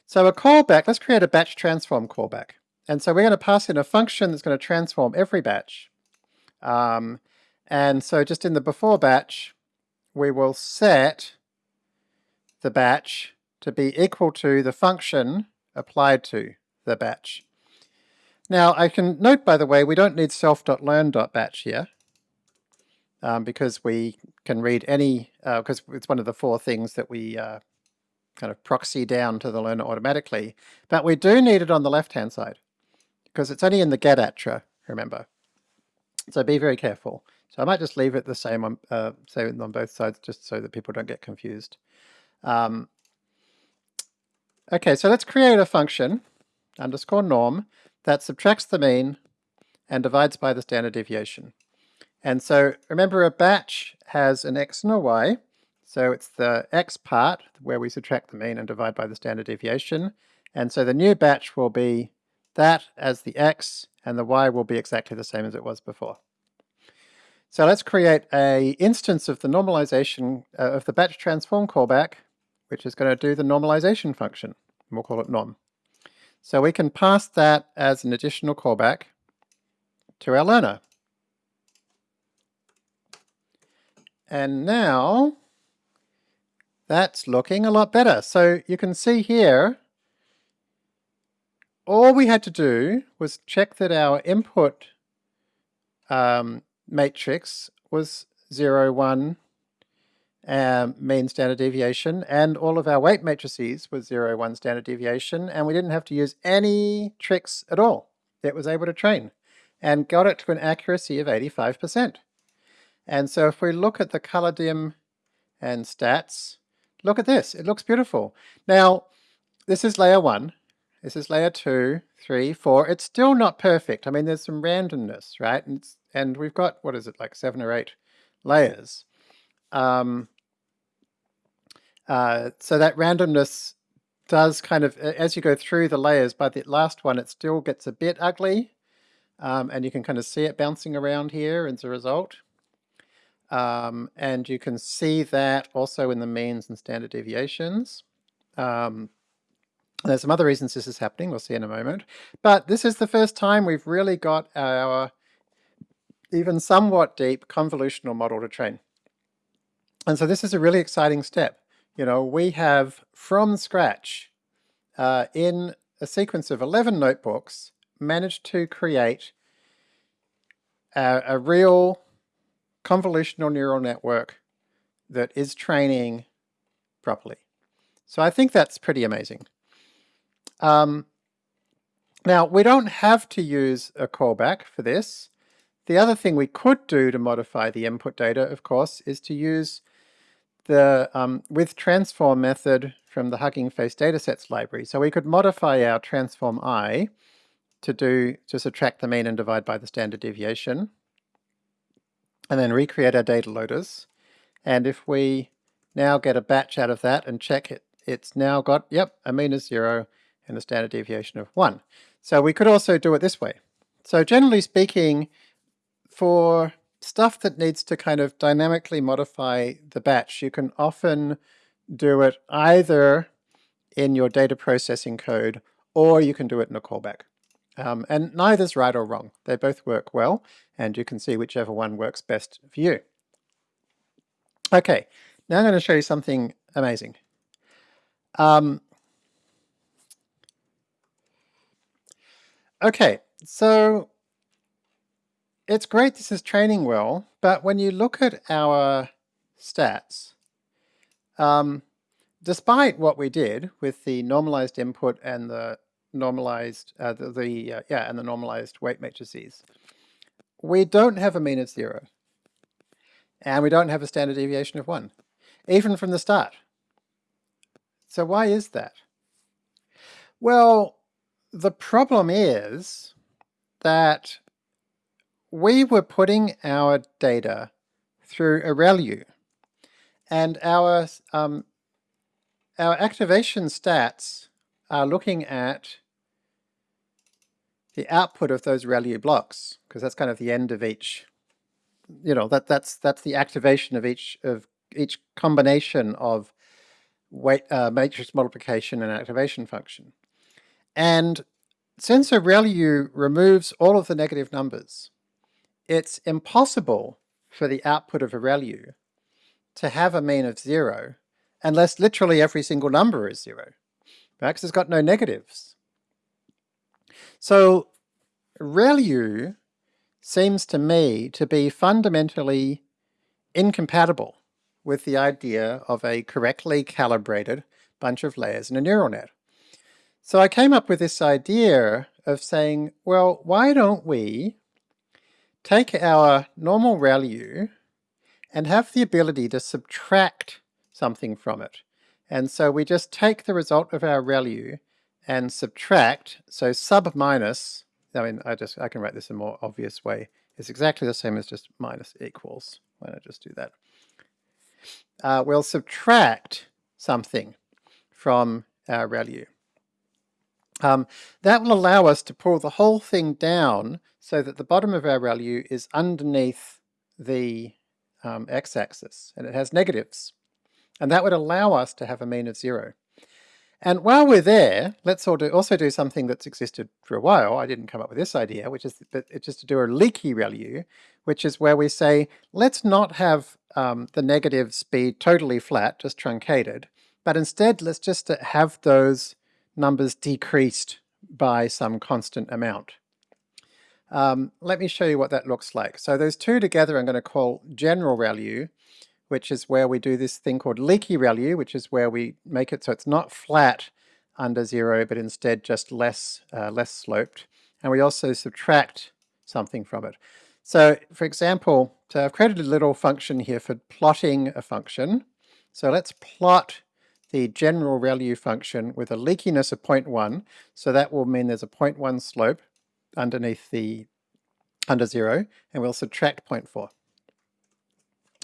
So a callback, let's create a batch transform callback. And so we're going to pass in a function that's going to transform every batch. Um, and so just in the before batch, we will set the batch to be equal to the function applied to the batch. Now I can note by the way, we don't need self.learn.batch here um, because we can read any, because uh, it's one of the four things that we uh, kind of proxy down to the learner automatically, but we do need it on the left-hand side because it's only in the getattr, remember. So be very careful. So I might just leave it the same on, uh, same on both sides just so that people don't get confused. Um, okay, so let's create a function, underscore norm, that subtracts the mean and divides by the standard deviation. And so remember a batch has an x and a y, so it's the x part where we subtract the mean and divide by the standard deviation. And so the new batch will be that as the x, and the y will be exactly the same as it was before. So let's create a instance of the normalization uh, of the batch transform callback, which is going to do the normalization function. We'll call it norm. So we can pass that as an additional callback to our learner. And now that's looking a lot better. So you can see here, all we had to do was check that our input um, matrix was 0, 1, um, mean standard deviation, and all of our weight matrices were 0, 1 standard deviation, and we didn't have to use any tricks at all. It was able to train, and got it to an accuracy of 85%. And so if we look at the color dim and stats, look at this, it looks beautiful. Now, this is layer one, this is layer two, three, four. It's still not perfect. I mean, there's some randomness, right? And, and we've got, what is it, like seven or eight layers. Um, uh, so that randomness does kind of, as you go through the layers, by the last one, it still gets a bit ugly. Um, and you can kind of see it bouncing around here as a result. Um, and you can see that also in the means and standard deviations. Um, there's some other reasons this is happening, we'll see in a moment. But this is the first time we've really got our even somewhat deep convolutional model to train. And so this is a really exciting step. You know, we have from scratch uh, in a sequence of 11 notebooks managed to create a, a real convolutional neural network that is training properly. So I think that's pretty amazing. Um, now, we don't have to use a callback for this. The other thing we could do to modify the input data, of course, is to use the um, with transform method from the Hugging Face datasets library. So we could modify our transform i to do to subtract the mean and divide by the standard deviation and then recreate our data loaders. And if we now get a batch out of that and check it, it's now got, yep, a mean is zero and a standard deviation of one. So we could also do it this way. So generally speaking, for stuff that needs to kind of dynamically modify the batch, you can often do it either in your data processing code or you can do it in a callback. Um, and neither's right or wrong. They both work well, and you can see whichever one works best for you. Okay, now I'm going to show you something amazing. Um, okay, so it's great this is training well, but when you look at our stats, um, despite what we did with the normalized input and the normalized, uh, the, the uh, yeah, and the normalized weight matrices. We don't have a mean of zero. And we don't have a standard deviation of one, even from the start. So why is that? Well, the problem is that we were putting our data through a ReLU, and our um, our activation stats are looking at the output of those ReLU blocks, because that's kind of the end of each, you know, that that's that's the activation of each of each combination of weight uh, matrix multiplication and activation function. And since a ReLU removes all of the negative numbers, it's impossible for the output of a ReLU to have a mean of zero unless literally every single number is zero. Max has got no negatives. So ReLU seems to me to be fundamentally incompatible with the idea of a correctly calibrated bunch of layers in a neural net. So I came up with this idea of saying, well, why don't we take our normal ReLU and have the ability to subtract something from it. And so we just take the result of our ReLU and subtract, so sub minus, I mean, I just, I can write this in a more obvious way, it's exactly the same as just minus equals. Why don't I just do that? Uh, we'll subtract something from our ReLU. Um, that will allow us to pull the whole thing down so that the bottom of our ReLU is underneath the um, x-axis and it has negatives. And that would allow us to have a mean of zero. And while we're there, let's also do something that's existed for a while. I didn't come up with this idea, which is that it's just to do a leaky ReLU, which is where we say, let's not have um, the negatives be totally flat, just truncated, but instead let's just have those numbers decreased by some constant amount. Um, let me show you what that looks like. So those two together I'm going to call general ReLU, which is where we do this thing called leaky ReLU, which is where we make it so it's not flat under zero, but instead just less, uh, less sloped. And we also subtract something from it. So for example, so I've created a little function here for plotting a function. So let's plot the general ReLU function with a leakiness of 0.1. So that will mean there's a 0.1 slope underneath the under zero, and we'll subtract 0.4.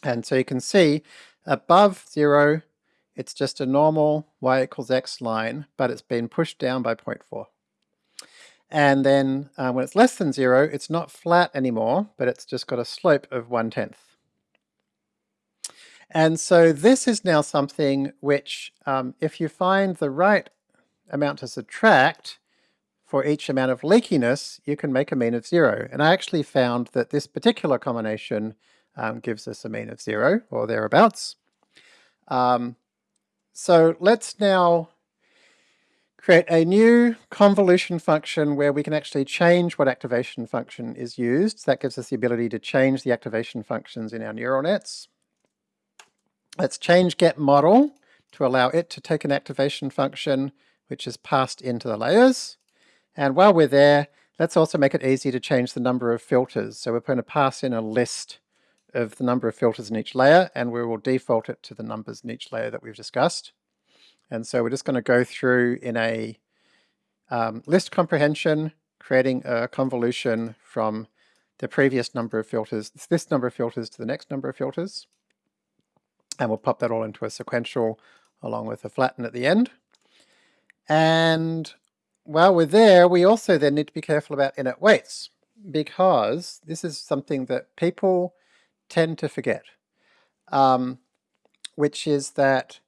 And so you can see above zero, it's just a normal y equals x line, but it's been pushed down by 0.4. And then uh, when it's less than zero, it's not flat anymore, but it's just got a slope of one tenth. And so this is now something which, um, if you find the right amount to subtract, for each amount of leakiness, you can make a mean of zero. And I actually found that this particular combination um, gives us a mean of zero, or thereabouts. Um, so let's now create a new convolution function where we can actually change what activation function is used. That gives us the ability to change the activation functions in our neural nets. Let's change get model to allow it to take an activation function which is passed into the layers. And while we're there, let's also make it easy to change the number of filters. So we're going to pass in a list of the number of filters in each layer, and we will default it to the numbers in each layer that we've discussed. And so we're just going to go through in a um, list comprehension, creating a convolution from the previous number of filters, this number of filters to the next number of filters. And we'll pop that all into a sequential along with a flatten at the end. And while we're there, we also then need to be careful about init weights because this is something that people tend to forget, um, which is that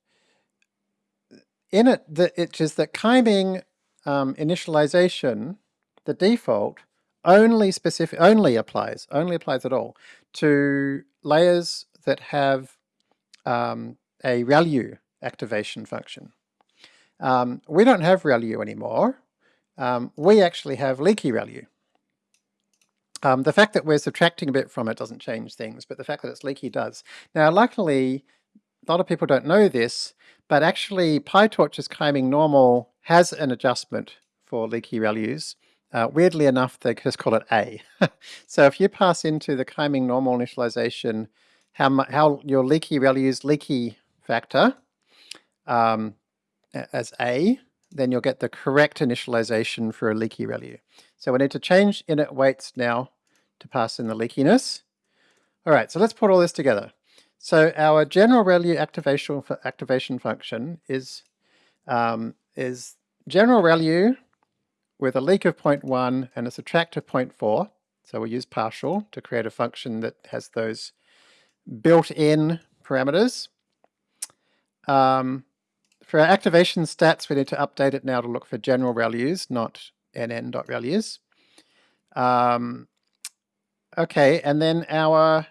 init, the, it is that Kaiming um, initialization, the default, only specific, only applies, only applies at all to layers that have um, a ReLU activation function. Um, we don't have ReLU anymore, um, we actually have leaky ReLU. Um, the fact that we're subtracting a bit from it doesn't change things, but the fact that it's leaky does. Now luckily, a lot of people don't know this, but actually PyTorch's Kaiming normal has an adjustment for leaky ReLUs. Uh, weirdly enough, they just call it A. [LAUGHS] so if you pass into the Kaiming normal initialization how, how your leaky ReLUs leaky factor um, as A, then you'll get the correct initialization for a leaky ReLU. So we need to change init weights now to pass in the leakiness. All right, so let's put all this together. So our general ReLU activation for activation function is um, is general ReLU with a leak of 0.1 and a subtract of 0.4. So we use partial to create a function that has those built-in parameters. Um, for our activation stats, we need to update it now to look for general ReLUs, not nn.ReLUs. Um, okay, and then our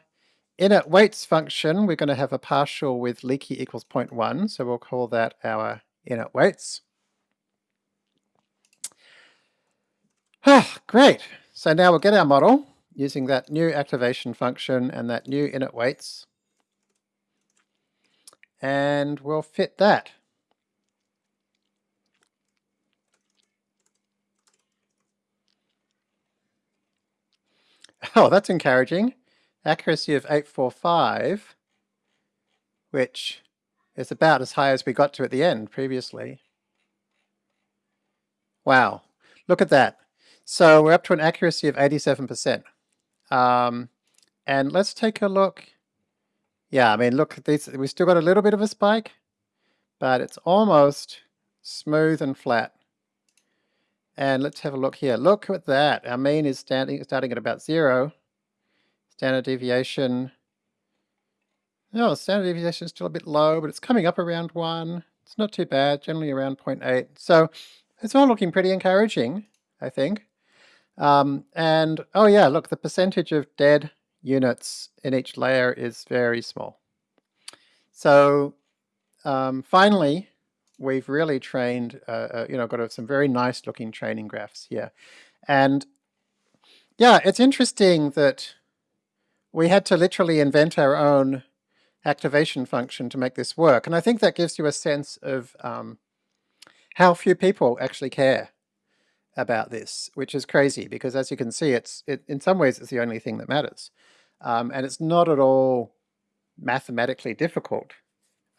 init weights function, we're going to have a partial with leaky equals 0.1, so we'll call that our init weights. Ah, great. So now we'll get our model using that new activation function and that new init weights. And we'll fit that. Oh, that's encouraging. Accuracy of 845, which is about as high as we got to at the end previously. Wow, look at that. So we're up to an accuracy of 87%. Um, and let's take a look. Yeah, I mean, look, these, we've still got a little bit of a spike, but it's almost smooth and flat. And let's have a look here. Look at that. Our mean is standing, starting at about zero. Standard deviation. No, standard deviation is still a bit low, but it's coming up around one. It's not too bad, generally around 0.8. So it's all looking pretty encouraging, I think. Um, and, oh yeah, look, the percentage of dead units in each layer is very small. So um, finally, we've really trained, uh, uh, you know, got some very nice looking training graphs here. And yeah, it's interesting that we had to literally invent our own activation function to make this work. And I think that gives you a sense of um, how few people actually care about this, which is crazy because as you can see, it's it, in some ways it's the only thing that matters. Um, and it's not at all mathematically difficult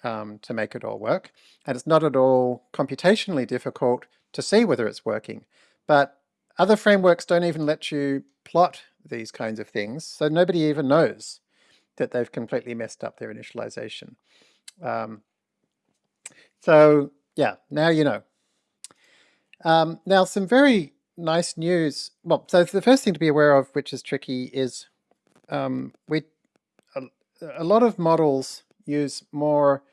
um, to make it all work. And it's not at all computationally difficult to see whether it's working. But other frameworks don't even let you plot these kinds of things, so nobody even knows that they've completely messed up their initialization. Um, so yeah, now you know. Um, now some very nice news. Well, so the first thing to be aware of, which is tricky, is um, we a, a, lot of models use more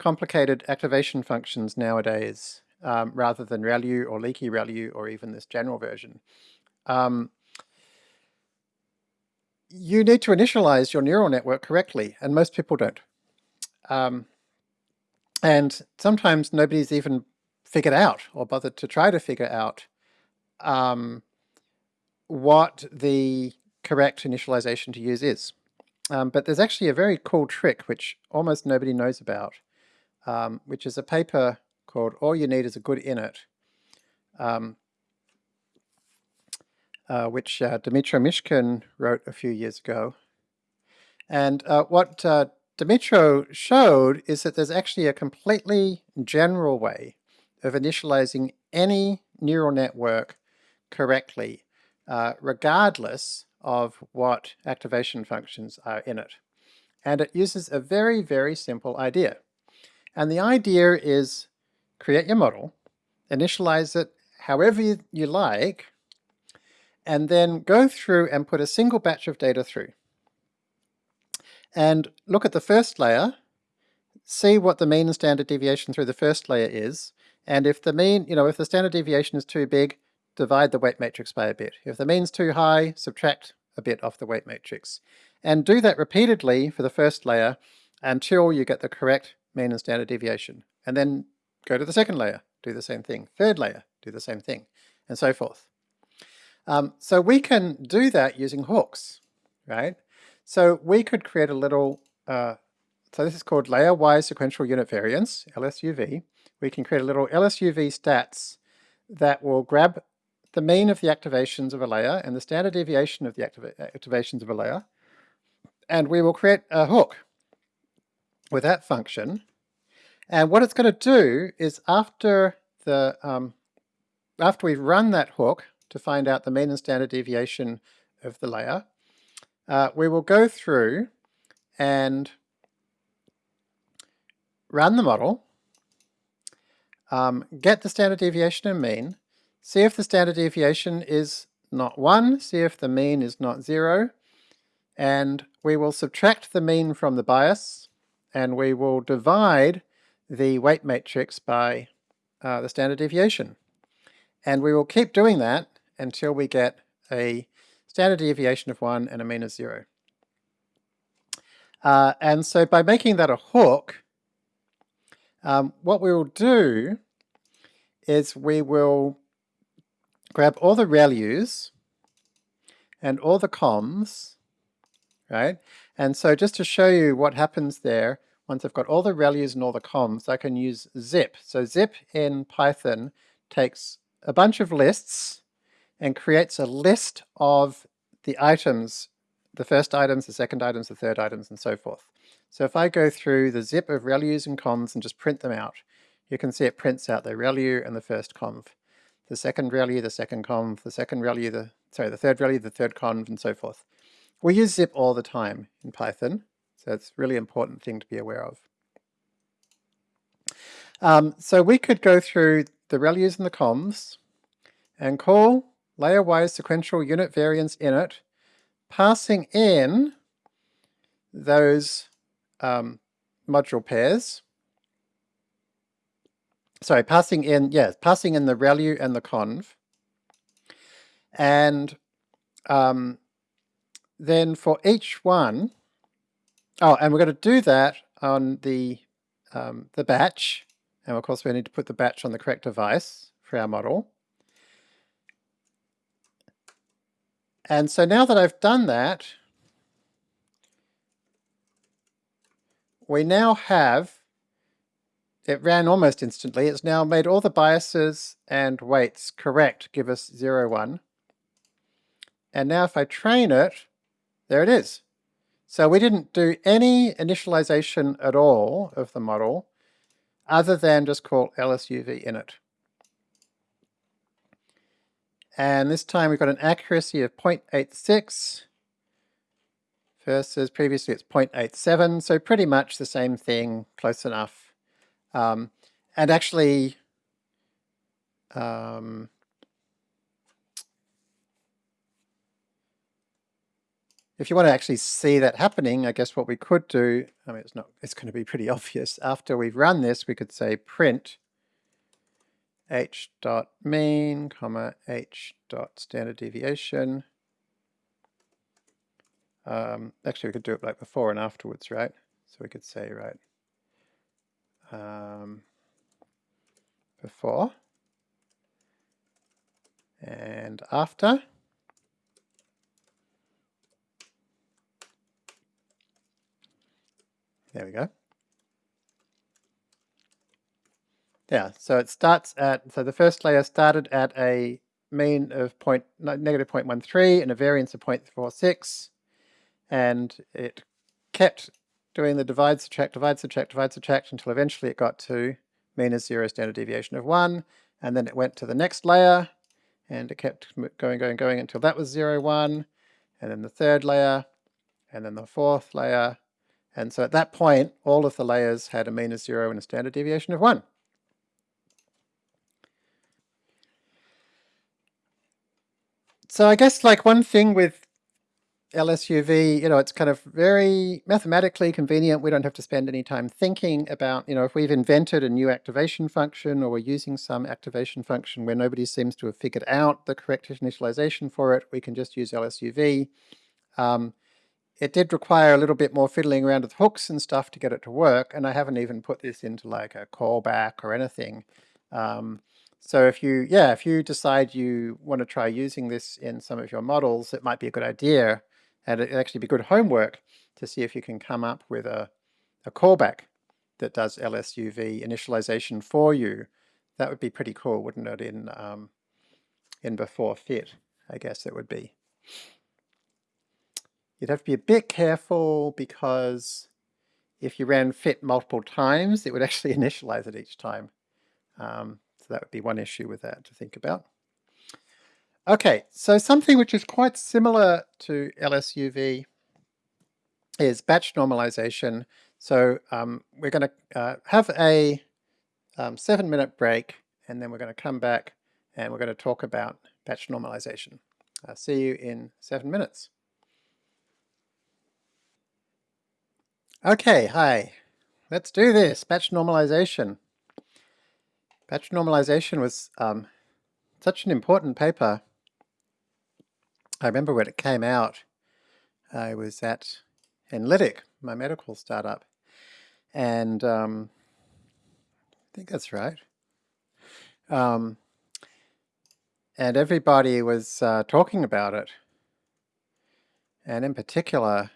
complicated activation functions nowadays um, rather than ReLU or leaky ReLU or even this general version. Um, you need to initialize your neural network correctly, and most people don't. Um, and sometimes nobody's even figured out or bothered to try to figure out um, what the correct initialization to use is. Um, but there's actually a very cool trick which almost nobody knows about, um, which is a paper called All You Need is a Good Init, um, uh, which uh, Dmytro Mishkin wrote a few years ago. And uh, what uh, Dmytro showed is that there's actually a completely general way of initializing any neural network correctly, uh, regardless of what activation functions are in it. And it uses a very, very simple idea. And the idea is create your model, initialize it however you, like, and then go through and put a single batch of data through. And look at the first layer, see what the mean and standard deviation through the first layer is, and if the mean, you know, if the standard deviation is too big, divide the weight matrix by a bit. If the mean's too high, subtract a bit off the weight matrix. And do that repeatedly for the first layer until you get the correct mean and standard deviation. And then go to the second layer, do the same thing. Third layer, do the same thing, and so forth. Um, so we can do that using hooks, right? So we could create a little, uh, so this is called layer-wise sequential unit variance, LSUV. We can create a little LSUV stats that will grab the mean of the activations of a layer and the standard deviation of the activa activations of a layer, and we will create a hook with that function. And what it's going to do is after the um, after we've run that hook to find out the mean and standard deviation of the layer, uh, we will go through and run the model, um, get the standard deviation and mean, see if the standard deviation is not 1, see if the mean is not 0, and we will subtract the mean from the bias, and we will divide the weight matrix by uh, the standard deviation. And we will keep doing that until we get a standard deviation of 1 and a mean of 0. Uh, and so by making that a hook, um, what we will do is we will grab all the ReLUs and all the convs, right? And so just to show you what happens there, once I've got all the ReLUs and all the convs, I can use zip. So zip in Python takes a bunch of lists and creates a list of the items, the first items, the second items, the third items, and so forth. So if I go through the zip of ReLUs and convs and just print them out, you can see it prints out the ReLU and the first conv, the second ReLU, the second conv, the second ReLU, the sorry, the third ReLU, the third conv, and so forth. We use zip all the time in Python, so it's a really important thing to be aware of. Um, so we could go through the ReLUs and the convs and call layer-wise sequential unit variance init, passing in those um, module pairs. Sorry, passing in, yes, passing in the ReLU and the conv. And um, then for each one, oh, and we're going to do that on the, um, the batch. And of course we need to put the batch on the correct device for our model. And so now that I've done that, we now have, it ran almost instantly, it's now made all the biases and weights correct, give us 0, 1. And now if I train it, there it is. So we didn't do any initialization at all of the model, other than just call lsuv init. And this time we've got an accuracy of 0.86 versus previously it's 0.87, so pretty much the same thing, close enough. Um, and actually, um, if you want to actually see that happening, I guess what we could do, I mean, it's not, it's going to be pretty [LAUGHS] obvious. After we've run this, we could say print h dot mean, comma, h dot standard deviation. Um, actually, we could do it like before and afterwards, right? So we could say, right, um, before and after. There we go. Yeah, so it starts at, so the first layer started at a mean of point, negative 0.13 and a variance of 0.46, and it kept doing the divide, subtract, divide, subtract, divide, subtract until eventually it got to mean is zero standard deviation of one, and then it went to the next layer, and it kept going, going, going until that was zero, one, and then the third layer, and then the fourth layer, and so at that point, all of the layers had a mean of zero and a standard deviation of one. So I guess like one thing with LSUV, you know, it's kind of very mathematically convenient. We don't have to spend any time thinking about, you know, if we've invented a new activation function or we're using some activation function where nobody seems to have figured out the correct initialization for it, we can just use LSUV. Um, it did require a little bit more fiddling around with hooks and stuff to get it to work, and I haven't even put this into like a callback or anything. Um, so if you, yeah, if you decide you want to try using this in some of your models, it might be a good idea, and it'd actually be good homework to see if you can come up with a, a callback that does LSUV initialization for you. That would be pretty cool, wouldn't it, in, um, in before fit, I guess it would be. You'd have to be a bit careful because if you ran fit multiple times, it would [LAUGHS] actually initialize it each time. Um, so that would be one issue with that to think about. Okay, so something which is quite similar to LSUV is batch normalization. So um, we're going to uh, have a um, seven minute break and then we're going to come back and we're going to talk about batch normalization. I'll see you in seven minutes. Okay, hi. Let's do this, batch normalization. Batch normalization was um, such an important paper. I remember when it came out, I was at Enlytic, my medical startup, and um, I think that's right. Um, and everybody was uh, talking about it. And in particular,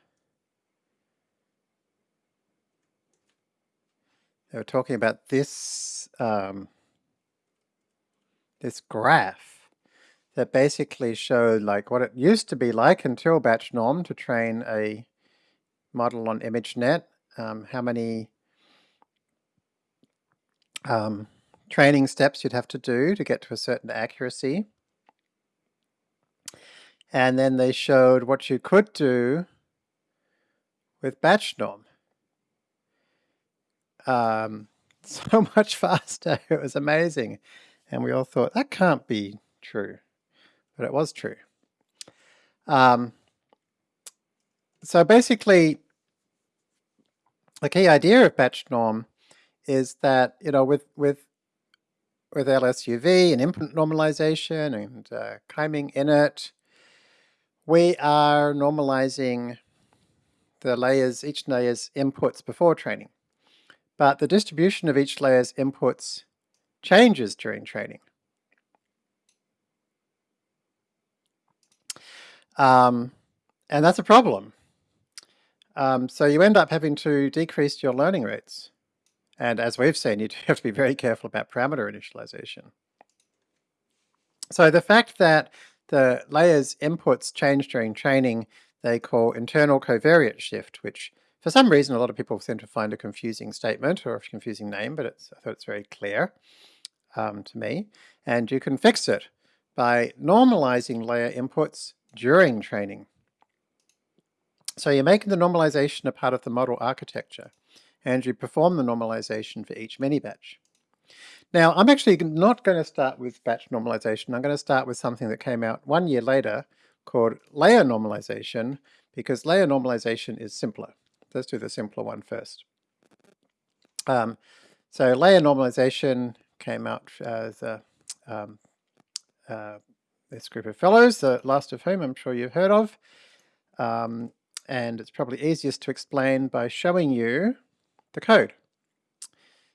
they were talking about this um, this graph that basically showed like what it used to be like until batch norm to train a model on ImageNet, um, how many um, training steps you'd have to do to get to a certain accuracy. And then they showed what you could do with batch norm. Um, [LAUGHS] so much faster, [LAUGHS] it was amazing. And we all thought, that can't be true but it was true. Um, so basically, the key idea of batch norm is that, you know, with, with, with LSUV and input normalization and uh, Kaiming init, we are normalizing the layers, each layer's inputs before training. But the distribution of each layer's inputs changes during training. Um, and that's a problem. Um, so you end up having to decrease your learning rates. And as we've seen, you have to be very careful about parameter initialization. So the fact that the layer's inputs change during training, they call internal covariate shift, which for some reason a lot of people seem to find a confusing statement or a confusing name, but I thought it's very clear um, to me. And you can fix it by normalizing layer inputs during training. So you're making the normalization a part of the model architecture, and you perform the normalization for each mini batch. Now, I'm actually not going to start with batch normalization. I'm going to start with something that came out one year later called layer normalization, because layer normalization is simpler. Let's do the simpler one first. Um, so layer normalization came out as a um, uh, this group of fellows, the last of whom I'm sure you've heard of. Um, and it's probably easiest to explain by showing you the code.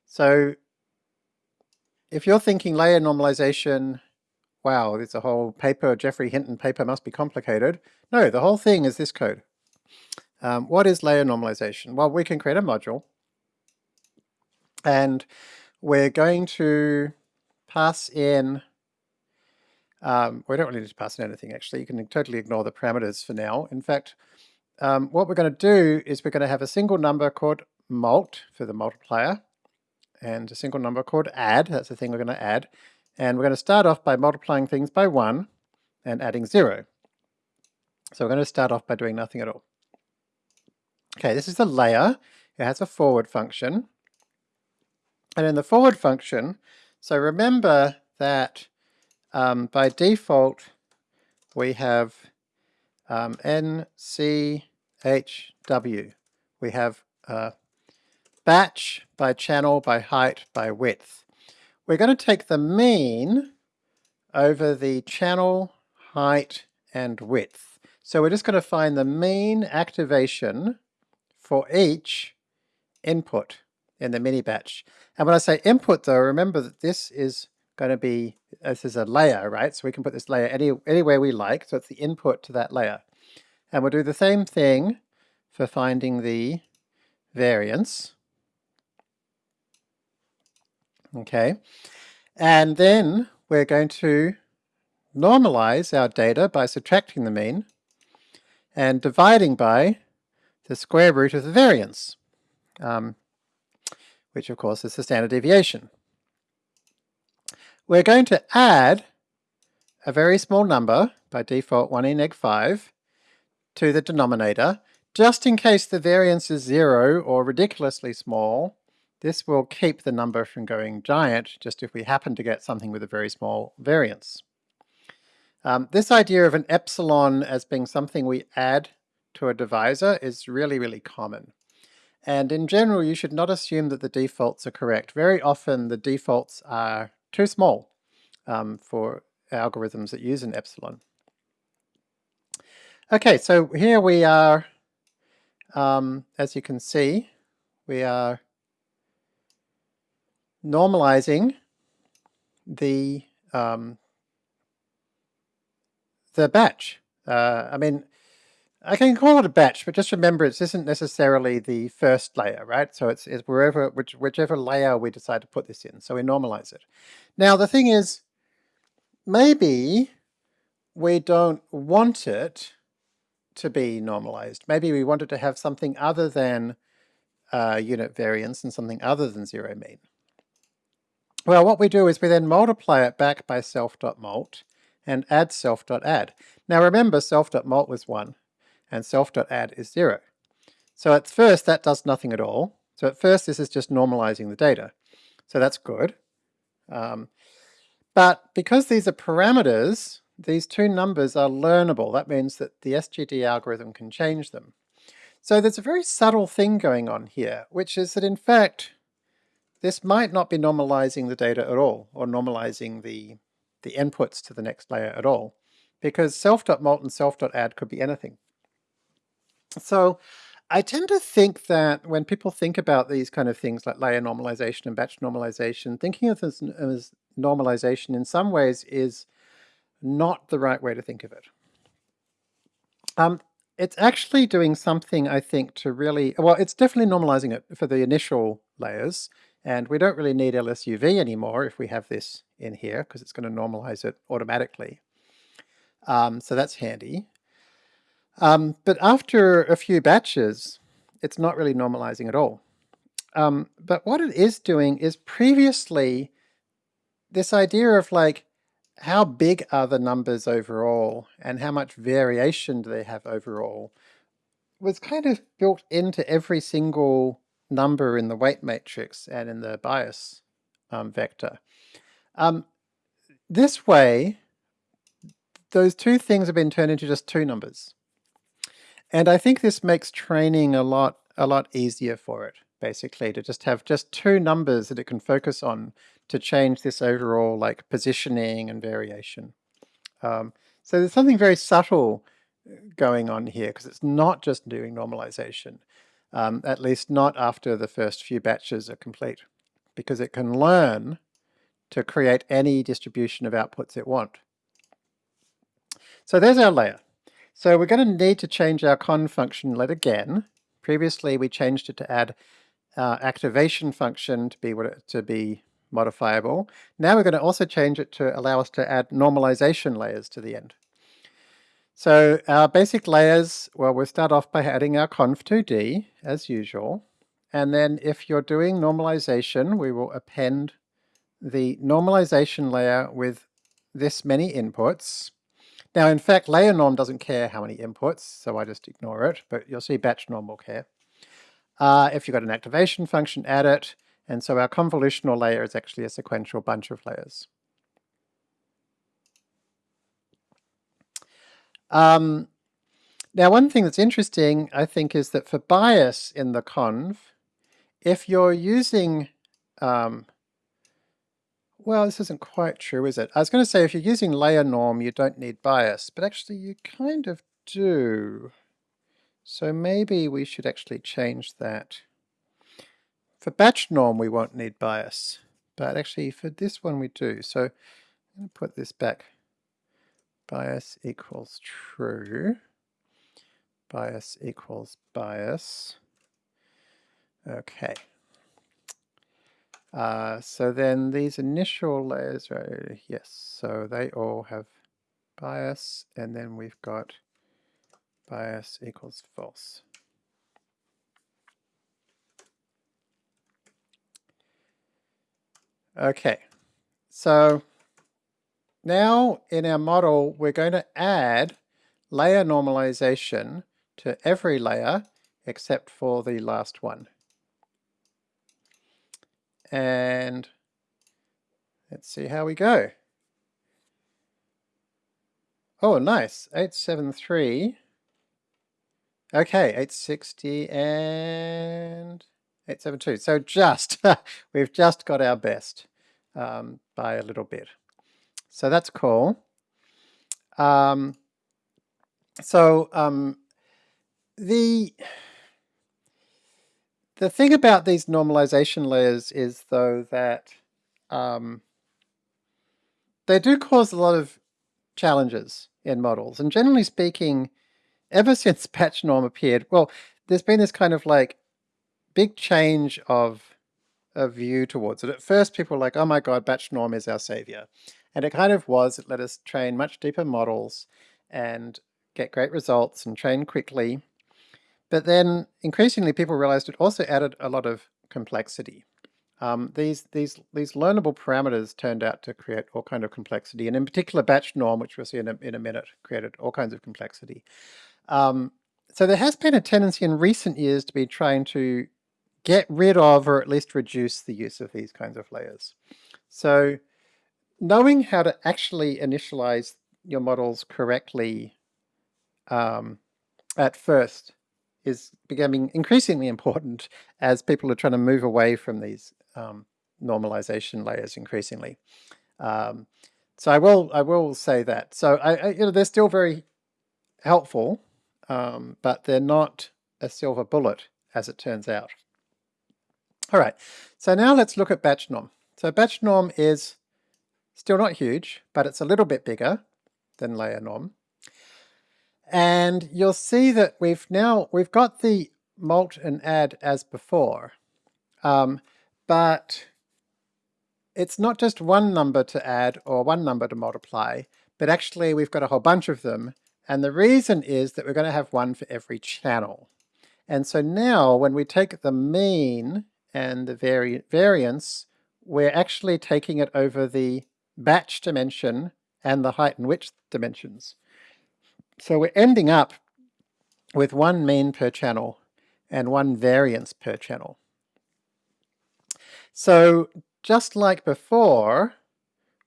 So if you're thinking layer normalization, wow, there's a whole paper, Geoffrey Hinton paper must be complicated. No, the whole thing is this code. Um, what is layer normalization? Well, we can create a module and we're going to pass in um, we don't really need to pass in anything actually. You can totally ignore the parameters for now. In fact, um, what we're going to do is we're going to have a single number called mult for the multiplier and a single number called add, that's the thing we're going to add. And we're going to start off by multiplying things by 1 and adding 0. So we're going to start off by doing nothing at all. Okay, this is the layer. It has a forward function. And in the forward function, so remember that um, by default, we have um, NCHW. We have uh, batch by channel, by height, by width. We're going to take the mean over the channel, height, and width. So we're just going to find the mean activation for each input in the mini batch. And when I say input though, remember that this is going to be, this is a layer, right? So we can put this layer any, anywhere we like. So it's the input to that layer. And we'll do the same thing for finding the variance. Okay. And then we're going to normalize our data by subtracting the mean and dividing by the square root of the variance, um, which of course is the standard deviation. We're going to add a very small number, by default 1 in neg 5, to the denominator, just in case the variance is 0 or ridiculously small. This will keep the number from going giant, just if we happen to get something with a very small variance. Um, this idea of an epsilon as being something we add to a divisor is really, really common. And in general, you should not assume that the defaults are correct. Very often the defaults are too small um, for algorithms that use an epsilon. Okay, so here we are, um, as you can see, we are normalizing the um, the batch. Uh, I mean, I can call it a batch, but just remember it isn't necessarily the first layer, right? So it's, it's wherever, which, whichever layer we decide to put this in. So we normalize it. Now the thing is, maybe we don't want it to be normalized. Maybe we want it to have something other than uh, unit variance and something other than zero mean. Well, what we do is we then multiply it back by self.mult and add self.add. Now remember, self.mult was 1 and self.add is 0. So at first that does nothing at all. So at first this is just normalizing the data. So that's good. Um, but because these are parameters, these two numbers are learnable. That means that the SGD algorithm can change them. So there's a very subtle thing going on here, which is that in fact, this might not be normalizing the data at all, or normalizing the, the inputs to the next layer at all, because self.mult and self.add could be anything. So I tend to think that when people think about these kind of things like layer normalization and batch normalization, thinking of this as normalization in some ways is not the right way to think of it. Um, it's actually doing something, I think, to really, well, it's definitely normalizing it for the initial layers, and we don't really need LSUV anymore if we have this in here, because it's going to normalize it automatically. Um, so that's handy. Um, but after a few batches, it's not really normalizing at all. Um, but what it is doing is previously this idea of like, how big are the numbers overall and how much variation do they have overall was kind of built into every single number in the weight matrix and in the bias um, vector. Um, this way, those two things have been turned into just two numbers. And I think this makes training a lot, a lot easier for it, basically, to just have just two numbers that it can focus on to change this overall like positioning and variation. Um, so there's something very subtle uh, going on here because it's not just doing normalization, um, at least not after the first few batches are complete, because it can learn to create any distribution of outputs it want. So there's our layer. So we're going to need to change our conv function let again. Previously we changed it to add uh, activation function to be it, to be modifiable. Now we're going to also change it to allow us to add normalization layers to the end. So our basic layers, well, we'll start off by adding our conv2d as usual. And then if you're doing normalization, we will append the normalization layer with this many inputs. Now, in fact, layer norm doesn't care how many inputs, so I just ignore it, but you'll see batch norm will care. Uh, if you've got an activation function, add it, and so our convolutional layer is actually a sequential bunch of layers. Um, now, one thing that's interesting, I think, is that for bias in the conv, if you're using um, well, this isn't quite true, is it? I was going to say if you're using layer norm, you don't need bias, but actually you kind of do. So maybe we should actually change that. For batch norm, we won't need bias, but actually for this one we do. So I'm going to put this back. Bias equals true. Bias equals bias. Okay. Uh, so then these initial layers, right, yes, so they all have bias, and then we've got bias equals false. Okay, so now in our model, we're going to add layer normalization to every layer except for the last one and let's see how we go. Oh, nice. 873. Okay, 860 and 872. So just, [LAUGHS] we've just got our best um, by a little bit. So that's cool. Um, so um, the the thing about these normalization layers is though that um, they do cause a lot of challenges in models. And generally speaking, ever [LAUGHS] since batch norm appeared, well, there's been this kind of like big change of a view towards it. At first people were like, oh my god, batch norm is our savior. And it kind of was, it let us train much deeper models and get great results and train quickly. But then increasingly people realized it also added a lot of complexity. Um, these, these, these learnable parameters turned out to create all kind of complexity, and in particular batch norm, which we'll see in a, in a minute, created all kinds of complexity. Um, so there has been a tendency in recent years to be trying to get rid of or at least reduce the use of these kinds of layers. So knowing how to actually initialize your models correctly um, at first is becoming increasingly important as people are trying to move away from these um, normalization layers increasingly. Um, so I will I will say that. So I, I, you know they're still very helpful, um, but they're not a silver bullet as it turns out. All right, so now let's look at batch norm. So batch norm is still not huge, but it's a little bit bigger than layer norm. And you'll see that we've now, we've got the mult and add as before, um, but it's not just one number to add or one number to multiply, but actually we've got a whole bunch of them. And the reason is that we're going to have one for every channel. And so now when we take the mean and the vari variance, we're actually taking it over the batch dimension and the height and width dimensions. So we're ending up with one mean per channel and one variance per channel. So just like before,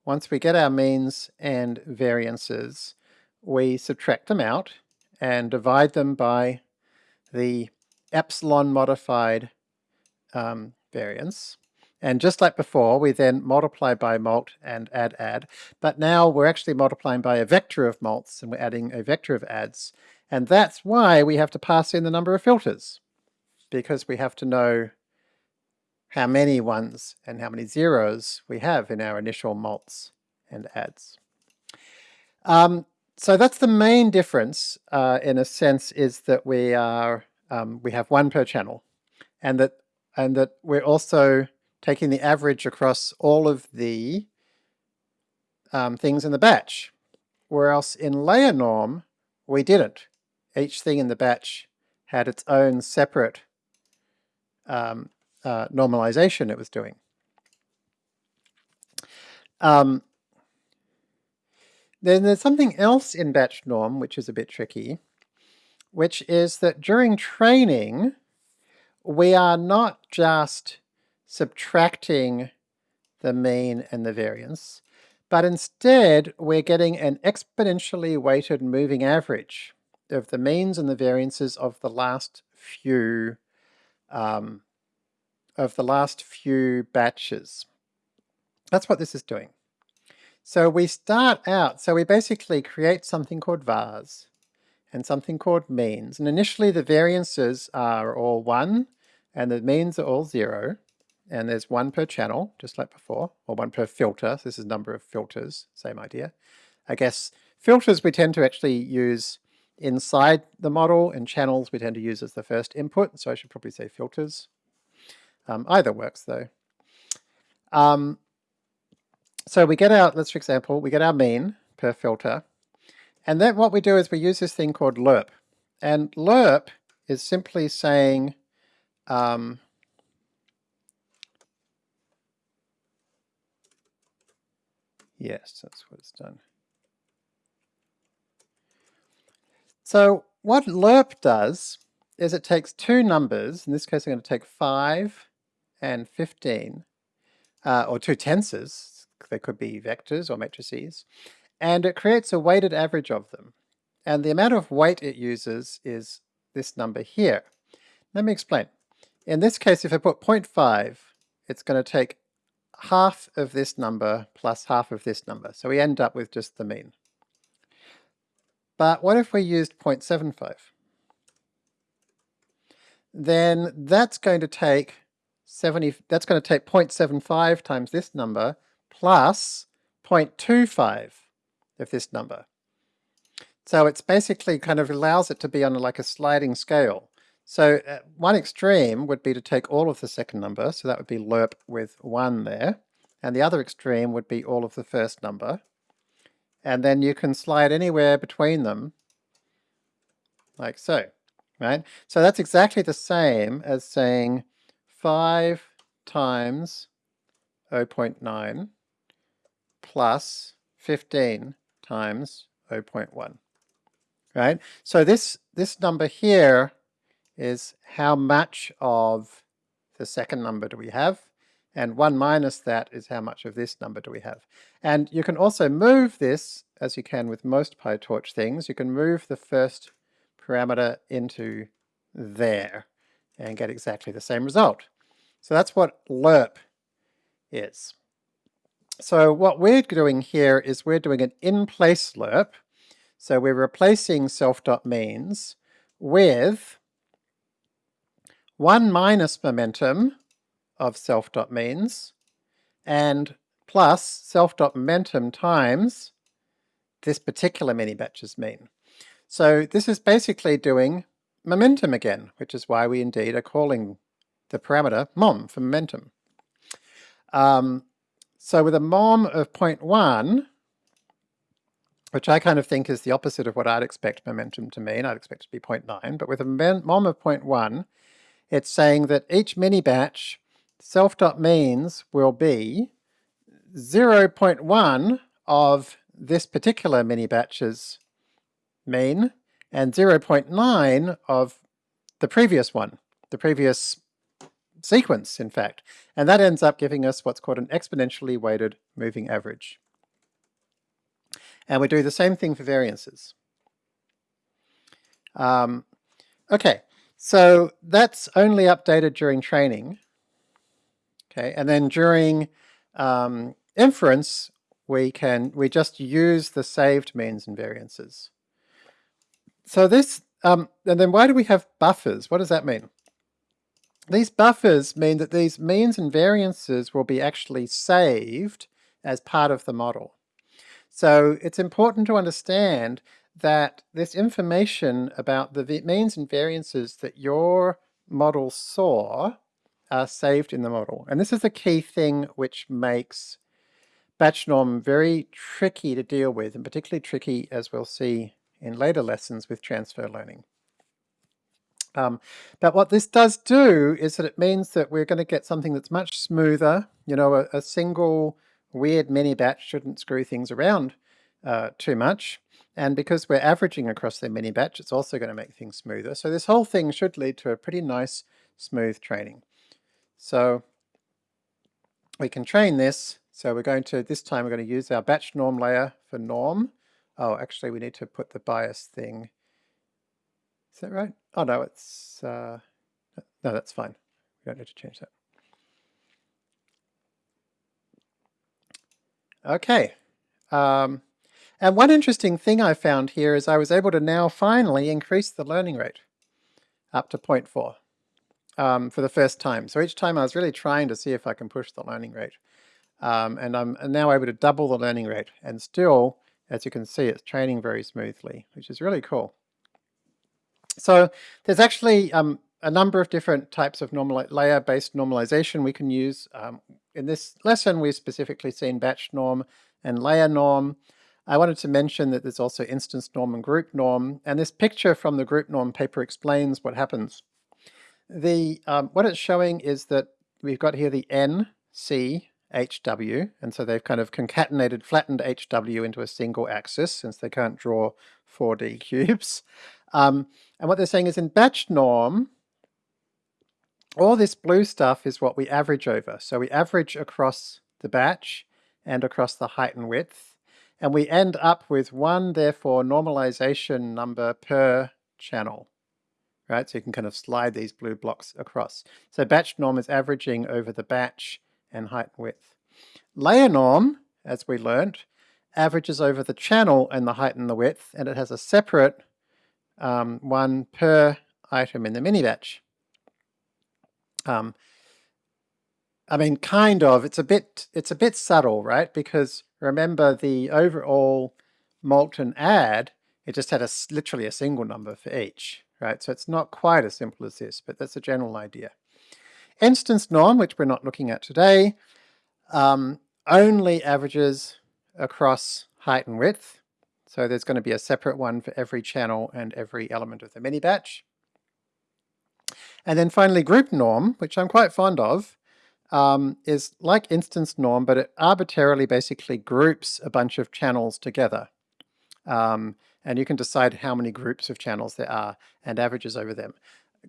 once we get our means and variances, we subtract them out and divide them by the epsilon modified um, variance. And just like before, we then multiply by mult and add add, but now we're actually multiplying by a vector of mults and we're adding a vector of adds. And that's why we have to pass in the number of filters, because we have to know how many ones and how many zeros we have in our initial mults and adds. Um, so that's the main difference, uh, in a sense, is that we are um, we have one per channel, and that and that we're also taking the average across all of the um, things in the batch. Whereas in layer norm, we didn't. Each thing in the batch had its own separate um, uh, normalization it was doing. Um, then there's something else in batch norm which is a bit tricky, which is that during training, we are not just subtracting the mean and the variance, but instead we're getting an exponentially weighted moving average of the means and the variances of the last few um, of the last few batches. That's what this is doing. So we start out, so we basically create something called vars and something called means. And initially the variances are all one and the means are all zero and there's one per channel, just like before, or one per filter. So this is number of filters, same idea. I guess filters we tend to actually use inside the model, and channels we tend to use as the first input, so I should probably say filters. Um, either works though. Um, so we get our, let's for example, we get our mean per filter, and then what we do is we use this thing called lerp. And lerp is simply saying, um, Yes, that's what it's done. So what lerp does is it takes two numbers, in this case I'm going to take 5 and 15, uh, or two tensors, they could be vectors or matrices, and it creates a weighted average of them. And the amount of weight it uses is this number here. Let me explain. In this case, if I put 0.5, it's going to take half of this number plus half of this number. So we end up with just the mean. But what if we used 0.75? Then that's going to take 70, that's going to take 0.75 times this number plus 0.25 of this number. So it's basically kind of allows it to be on like a sliding scale. So uh, one extreme would be to take all of the second number, so that would be lerp with 1 there, and the other extreme would be all of the first number. And then you can slide anywhere between them, like so, right? So that's exactly the same as saying 5 times 0.9 plus 15 times 0.1, right? So this, this number here is how much of the second number do we have, and 1 minus that is how much of this number do we have. And you can also move this, as you can with most PyTorch things, you can move the first parameter into there and get exactly the same result. So that's what lerp is. So what we're doing here is we're doing an in-place lerp. So we're replacing self.means with 1 minus momentum of self.means and plus self.momentum times this particular mini-batch's mean. So this is basically doing momentum again, which is why we indeed are calling the parameter mom for momentum. Um, so with a mom of 0.1, which I kind of think is the opposite of what I'd expect momentum to mean, I'd expect it to be 0.9, but with a mom of 0.1, it's saying that each mini batch self.means will be 0.1 of this particular mini batch's mean and 0.9 of the previous one, the previous sequence, in fact. And that ends up giving us what's called an exponentially weighted moving average. And we do the same thing for variances. Um, okay, so that's only updated during training. Okay, and then during um, inference, we can we just use the saved means and variances. So this, um, and then why do we have buffers? What does that mean? These buffers mean that these means and variances will be actually saved as part of the model. So it's important to understand that this information about the means and variances that your model saw are saved in the model. And this is the key thing which makes batch norm very tricky to deal with, and particularly tricky, as we'll see in later lessons with transfer learning. Um, but what this does do is that it means that we're going to get something that's much smoother. You know, a, a single weird mini batch shouldn't screw things around uh, too much. And because we're averaging across the mini batch, it's also going to make things smoother. So this whole thing should lead to a pretty nice, smooth training. So we can train this. So we're going to, this time we're going to use our batch norm layer for norm. Oh, actually we need to put the bias thing. Is that right? Oh no, it's, uh, no, that's fine. We don't need to change that. Okay. Um, and one interesting thing I found here is I was able to now finally increase the learning rate up to 0.4 um, for the first time. So each time I was really trying to see if I can push the learning rate. Um, and I'm now able to double the learning rate and still as you can see, it's training very smoothly, which is really cool. So there's actually um, a number of different types of layer-based normalization we can use. Um, in this lesson, we've specifically seen batch norm and layer norm. I wanted to mention that there's also instance norm and group norm, and this picture from the group norm paper explains what happens. The um, What it's showing is that we've got here the N, C, HW, and so they've kind of concatenated, flattened HW into a single axis since they can't draw 4D cubes. [LAUGHS] Um, and what they're saying is in batch norm, all this blue stuff is what we average over. So we average across the batch and across the height and width, and we end up with one, therefore, normalization number per channel. Right, so you can kind of slide these blue blocks across. So batch norm is averaging over the batch and height and width. Layer norm, as we learnt, averages over the channel and the height and the width, and it has a separate um, one per item in the mini batch. Um, I mean, kind of. It's a bit. It's a bit subtle, right? Because remember, the overall mult and add, it just had a literally a single number for each, right? So it's not quite as simple as this, but that's a general idea. Instance norm, which we're not looking at today, um, only averages across height and width. So there's going to be a separate one for every channel and every element of the mini batch. And then finally group norm, which I'm quite fond of, um, is like instance norm, but it arbitrarily basically groups a bunch of channels together. Um, and you can decide how many groups of channels there are and averages over them.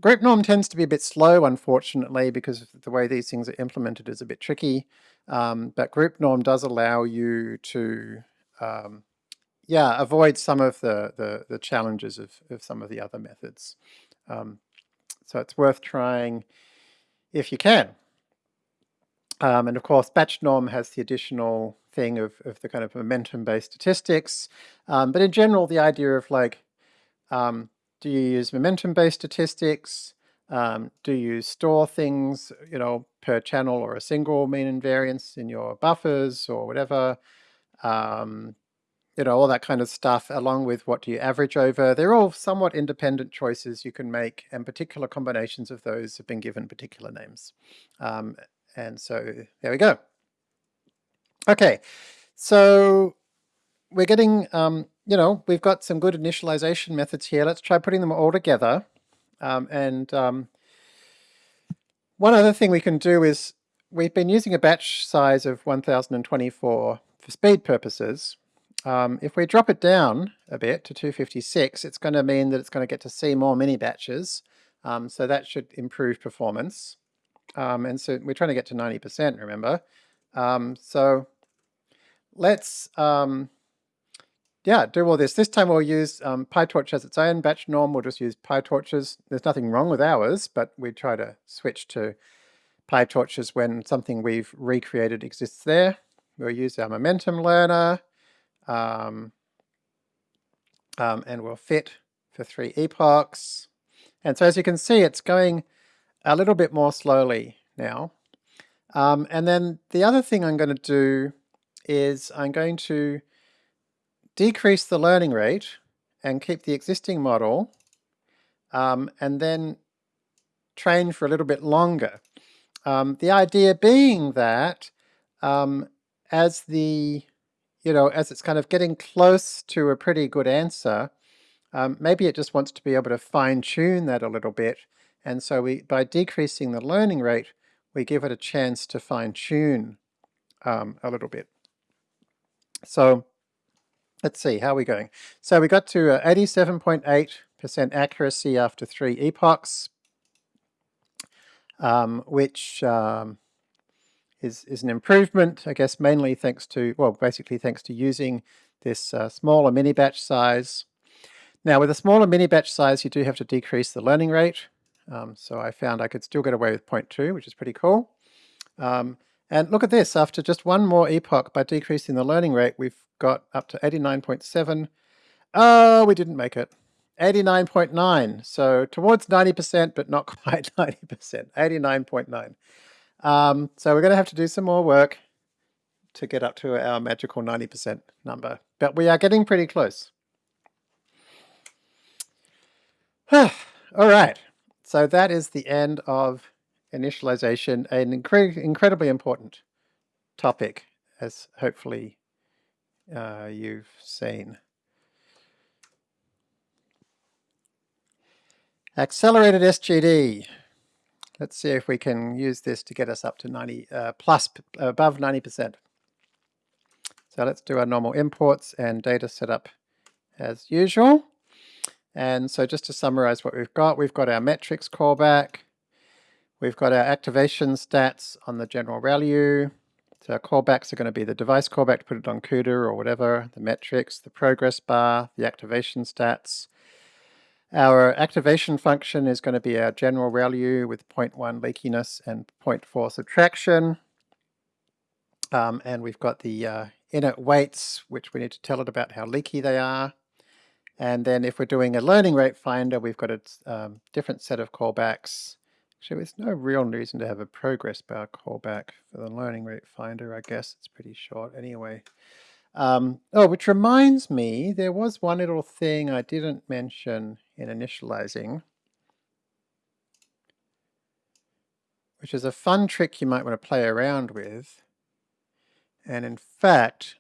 Group norm tends to be a bit slow, unfortunately, because the way these things are implemented is a bit tricky. Um, but group norm does allow you to, um, yeah, avoid some of the, the, the, challenges of, of some of the other methods. Um, so it's worth trying if you can. Um, and of course, batch norm has the additional thing of, of the kind of momentum-based statistics. Um, but in general, the idea of like, um, do you use momentum-based statistics? Um, do you store things, you know, per channel or a single mean and variance in your buffers or whatever? Um, you know, all that kind of stuff, along with what do you average over. They're all somewhat independent choices you can make, and particular combinations of those have been given particular names. Um, and so there we go. Okay, so we're getting, um, you know, we've got some good initialization methods here. Let's try putting them all together. Um, and um, one other thing we can do is we've been using a batch size of 1024 for speed purposes. Um, if we drop it down a bit to 256, it's going to mean that it's going to get to see more mini batches. Um, so that should improve performance. Um, and so we're trying to get to 90%, remember? Um, so let's, um, yeah, do all this. This time we'll use um, PyTorch as its own batch norm. We'll just use PyTorches. There's nothing wrong with ours, but we try to switch to PyTorches when something we've recreated exists there. We'll use our momentum learner, um, um, and we'll fit for three epochs. And so as you can see, it's going a little bit more slowly now. Um, and then the other thing I'm going to do is I'm going to decrease the learning rate and keep the existing model um, and then train for a little bit longer. Um, the idea being that um, as the, you know, as it's kind of getting close to a pretty good answer, um, maybe it just wants to be able to fine tune that a little bit and so we, by decreasing the learning rate, we give it a chance to fine tune um, a little bit. So let's see, how are we going? So we got to 87.8% accuracy after three epochs, um, which um, is, is an improvement, I guess mainly thanks to, well, basically thanks to using this uh, smaller mini batch size. Now with a smaller mini batch size, you do have to decrease the learning rate. Um, so I found I could still get away with 0.2, which is pretty cool. Um, and look at this, after just one more epoch by decreasing the learning rate, we've got up to 89.7. Oh, we didn't make it. 89.9, so towards 90%, but not [LAUGHS] quite 90%, 89.9. Um, so we're going to have to do some more work to get up to our magical 90% number, but we are getting pretty close. [SIGHS] All right, so that is the end of initialization, an incre incredibly important topic, as hopefully uh, you've seen. Accelerated SGD. Let's see if we can use this to get us up to 90 uh, plus above 90%. So let's do our normal imports and data setup as usual. And so just to summarize what we've got, we've got our metrics callback, we've got our activation stats on the general ReLU. So our callbacks are going to be the device callback to put it on CUDA or whatever, the metrics, the progress bar, the activation stats. Our activation function is going to be our general ReLU with 0.1 leakiness and 0.4 subtraction. Um, and we've got the uh, init weights, which we need to tell it about how leaky they are. And then if we're doing a learning rate finder, we've got a um, different set of callbacks. Actually, there's no real reason to have a progress bar callback for the learning rate finder. I guess it's pretty short anyway. Um, oh, which reminds me, there was one little thing I didn't mention in initializing, which is a fun trick you might want to play around with. And in fact,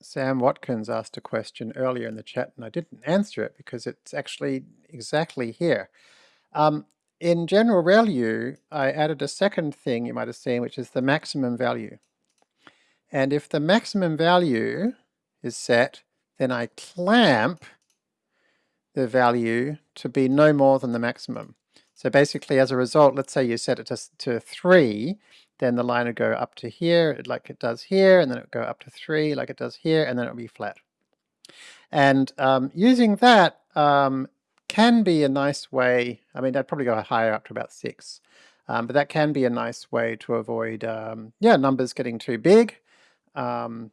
Sam Watkins asked a question earlier in the chat and I didn't answer it because it's actually exactly here. Um, in general ReLU, I added a second thing you might have seen, which is the maximum value. And if the maximum value is set, then I clamp the value to be no more than the maximum. So basically as a result, let's say you set it to, to 3, then the line would go up to here like it does here, and then it would go up to 3 like it does here, and then it would be flat. And um, using that um, can be a nice way, I mean I'd probably go higher up to about 6, um, but that can be a nice way to avoid um, yeah numbers getting too big. Um,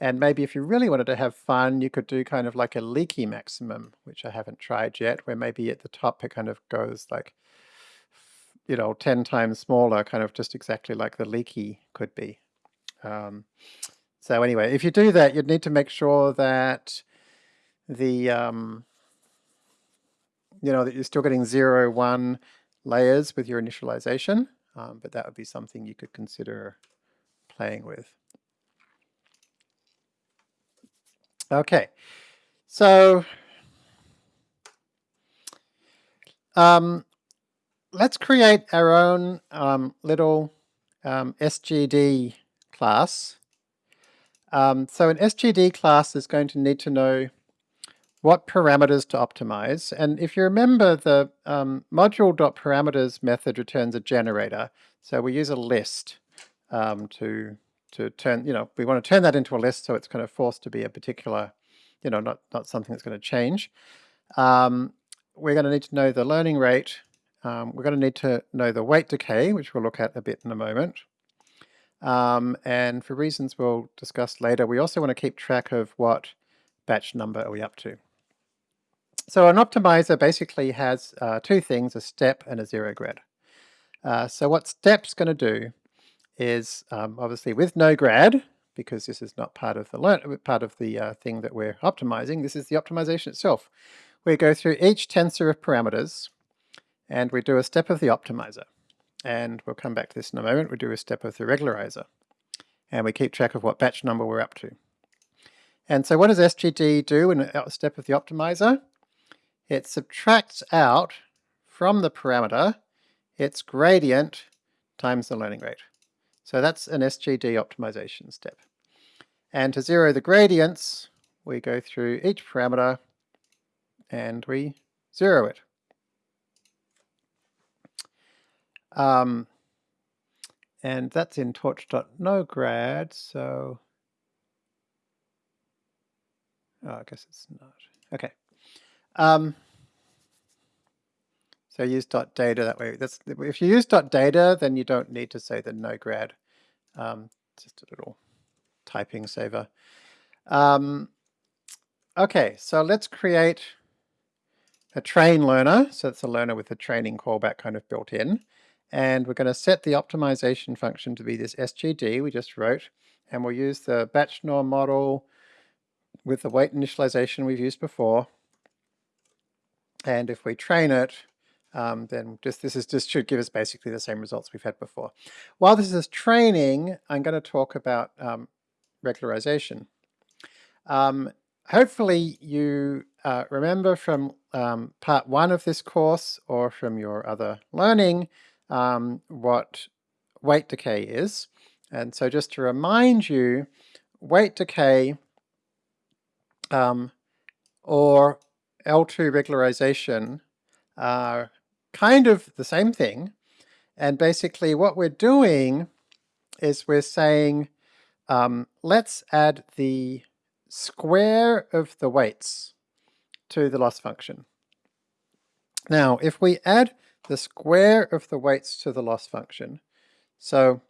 and maybe if you really wanted to have fun, you could do kind of like a leaky maximum, which I haven't tried yet, where maybe at the top it kind of goes like, you know, 10 times smaller, kind of just exactly like the leaky could be. Um, so anyway, if you do that, you'd need to make sure that the, um, you know, that you're still getting zero, one layers with your initialization, um, but that would be something you could consider playing with. Okay, so um, let's create our own um, little um, SGD class. Um, so an SGD class is going to need to know what parameters to optimize. And if you remember, the um, module.parameters method returns a generator. So we use a list um, to to turn, you know, we want to turn that into a list so it's kind of forced to be a particular, you know, not, not something that's going to change. Um, we're going to need to know the learning rate. Um, we're going to need to know the weight decay, which we'll look at a bit in a moment. Um, and for reasons we'll discuss later, we also want to keep track of what batch number are we up to. So an optimizer basically has uh, two things, a step and a zero grad. Uh, so what step's going to do is um, obviously with no grad, because this is not part of the learn part of the uh, thing that we're optimizing. This is the optimization itself. We go through each tensor of parameters, and we do a step of the optimizer. And we'll come back to this in a moment. We do a step of the regularizer, and we keep track of what batch number we're up to. And so what does SGD do in a step of the optimizer? It subtracts out from the parameter its gradient times the learning rate. So that's an SGD optimization step. And to zero the gradients, we go through each parameter and we zero it. Um, and that's in torch.nograd, so oh, I guess it's not. Okay. Um, so use dot .data that way. That's if you use dot .data, then you don't need to say the no grad um, just a little typing saver. Um, okay, so let's create a train learner. So it's a learner with a training callback kind of built in. And we're going to set the optimization function to be this SGD we just wrote. And we'll use the batch norm model with the weight initialization we've used before. And if we train it, um, then just this is just should give us basically the same results we've had before. While this is training, I'm going to talk about um, regularization. Um, hopefully you uh, remember from um, part one of this course or from your other learning um, what weight decay is. And so just to remind you, weight decay um, or L2 regularization are kind of the same thing. And basically what we're doing is we're saying, um, let's add the square of the weights to the loss function. Now, if we add the square of the weights to the loss function, so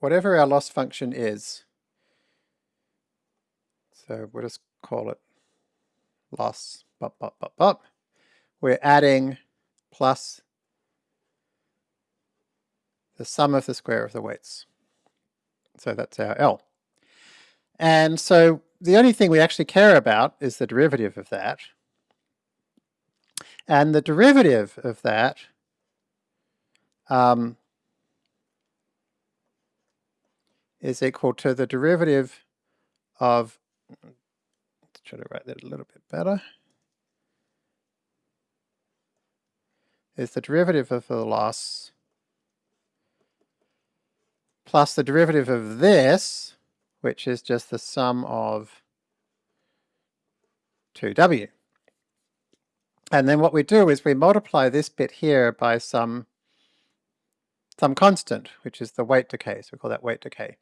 whatever our loss function is, so we'll just call it loss, bop, bop, bop, bop. We're adding plus the sum of the square of the weights. So that's our L. And so the only thing we actually care about is the derivative of that. And the derivative of that um, is equal to the derivative of, let's try to write that a little bit better, is the derivative of the loss plus the derivative of this, which is just the sum of 2w. And then what we do is we multiply this bit here by some some constant, which is the weight decay, so we call that weight decay.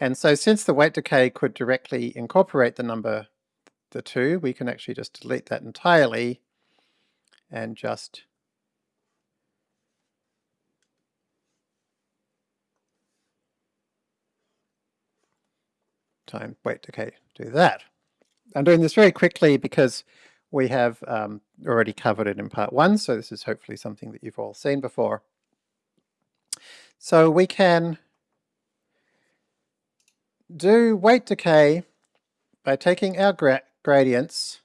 And so since the weight decay could directly incorporate the number, the 2, we can actually just delete that entirely and just time weight decay do that. I'm doing this very quickly because we have um, already covered it in part one, so this is hopefully something that you've all seen before. So we can do weight decay by taking our gra gradients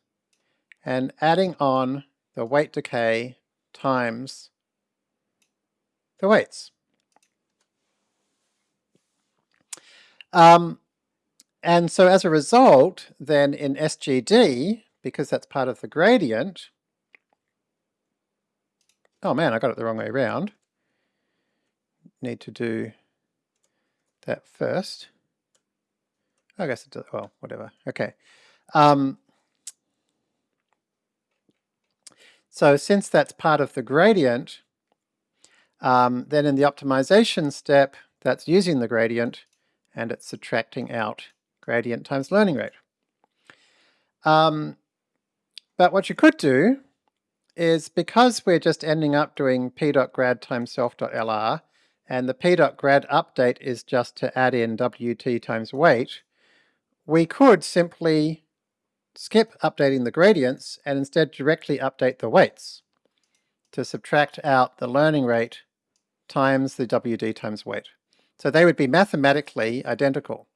and adding on the weight decay times the weights. Um, and so as a result, then in SGD, because that's part of the gradient, oh man, I got it the wrong way around need to do that first. I guess it does, well, whatever. Okay. Um, so since that's part of the gradient, um, then in the optimization step, that's using the gradient and it's subtracting out gradient times learning rate. Um, but what you could do is because we're just ending up doing p.grad times self.lr, and the p.grad update is just to add in wd times weight, we could simply skip updating the gradients and instead directly update the weights to subtract out the learning rate times the wd times weight. So they would be mathematically identical.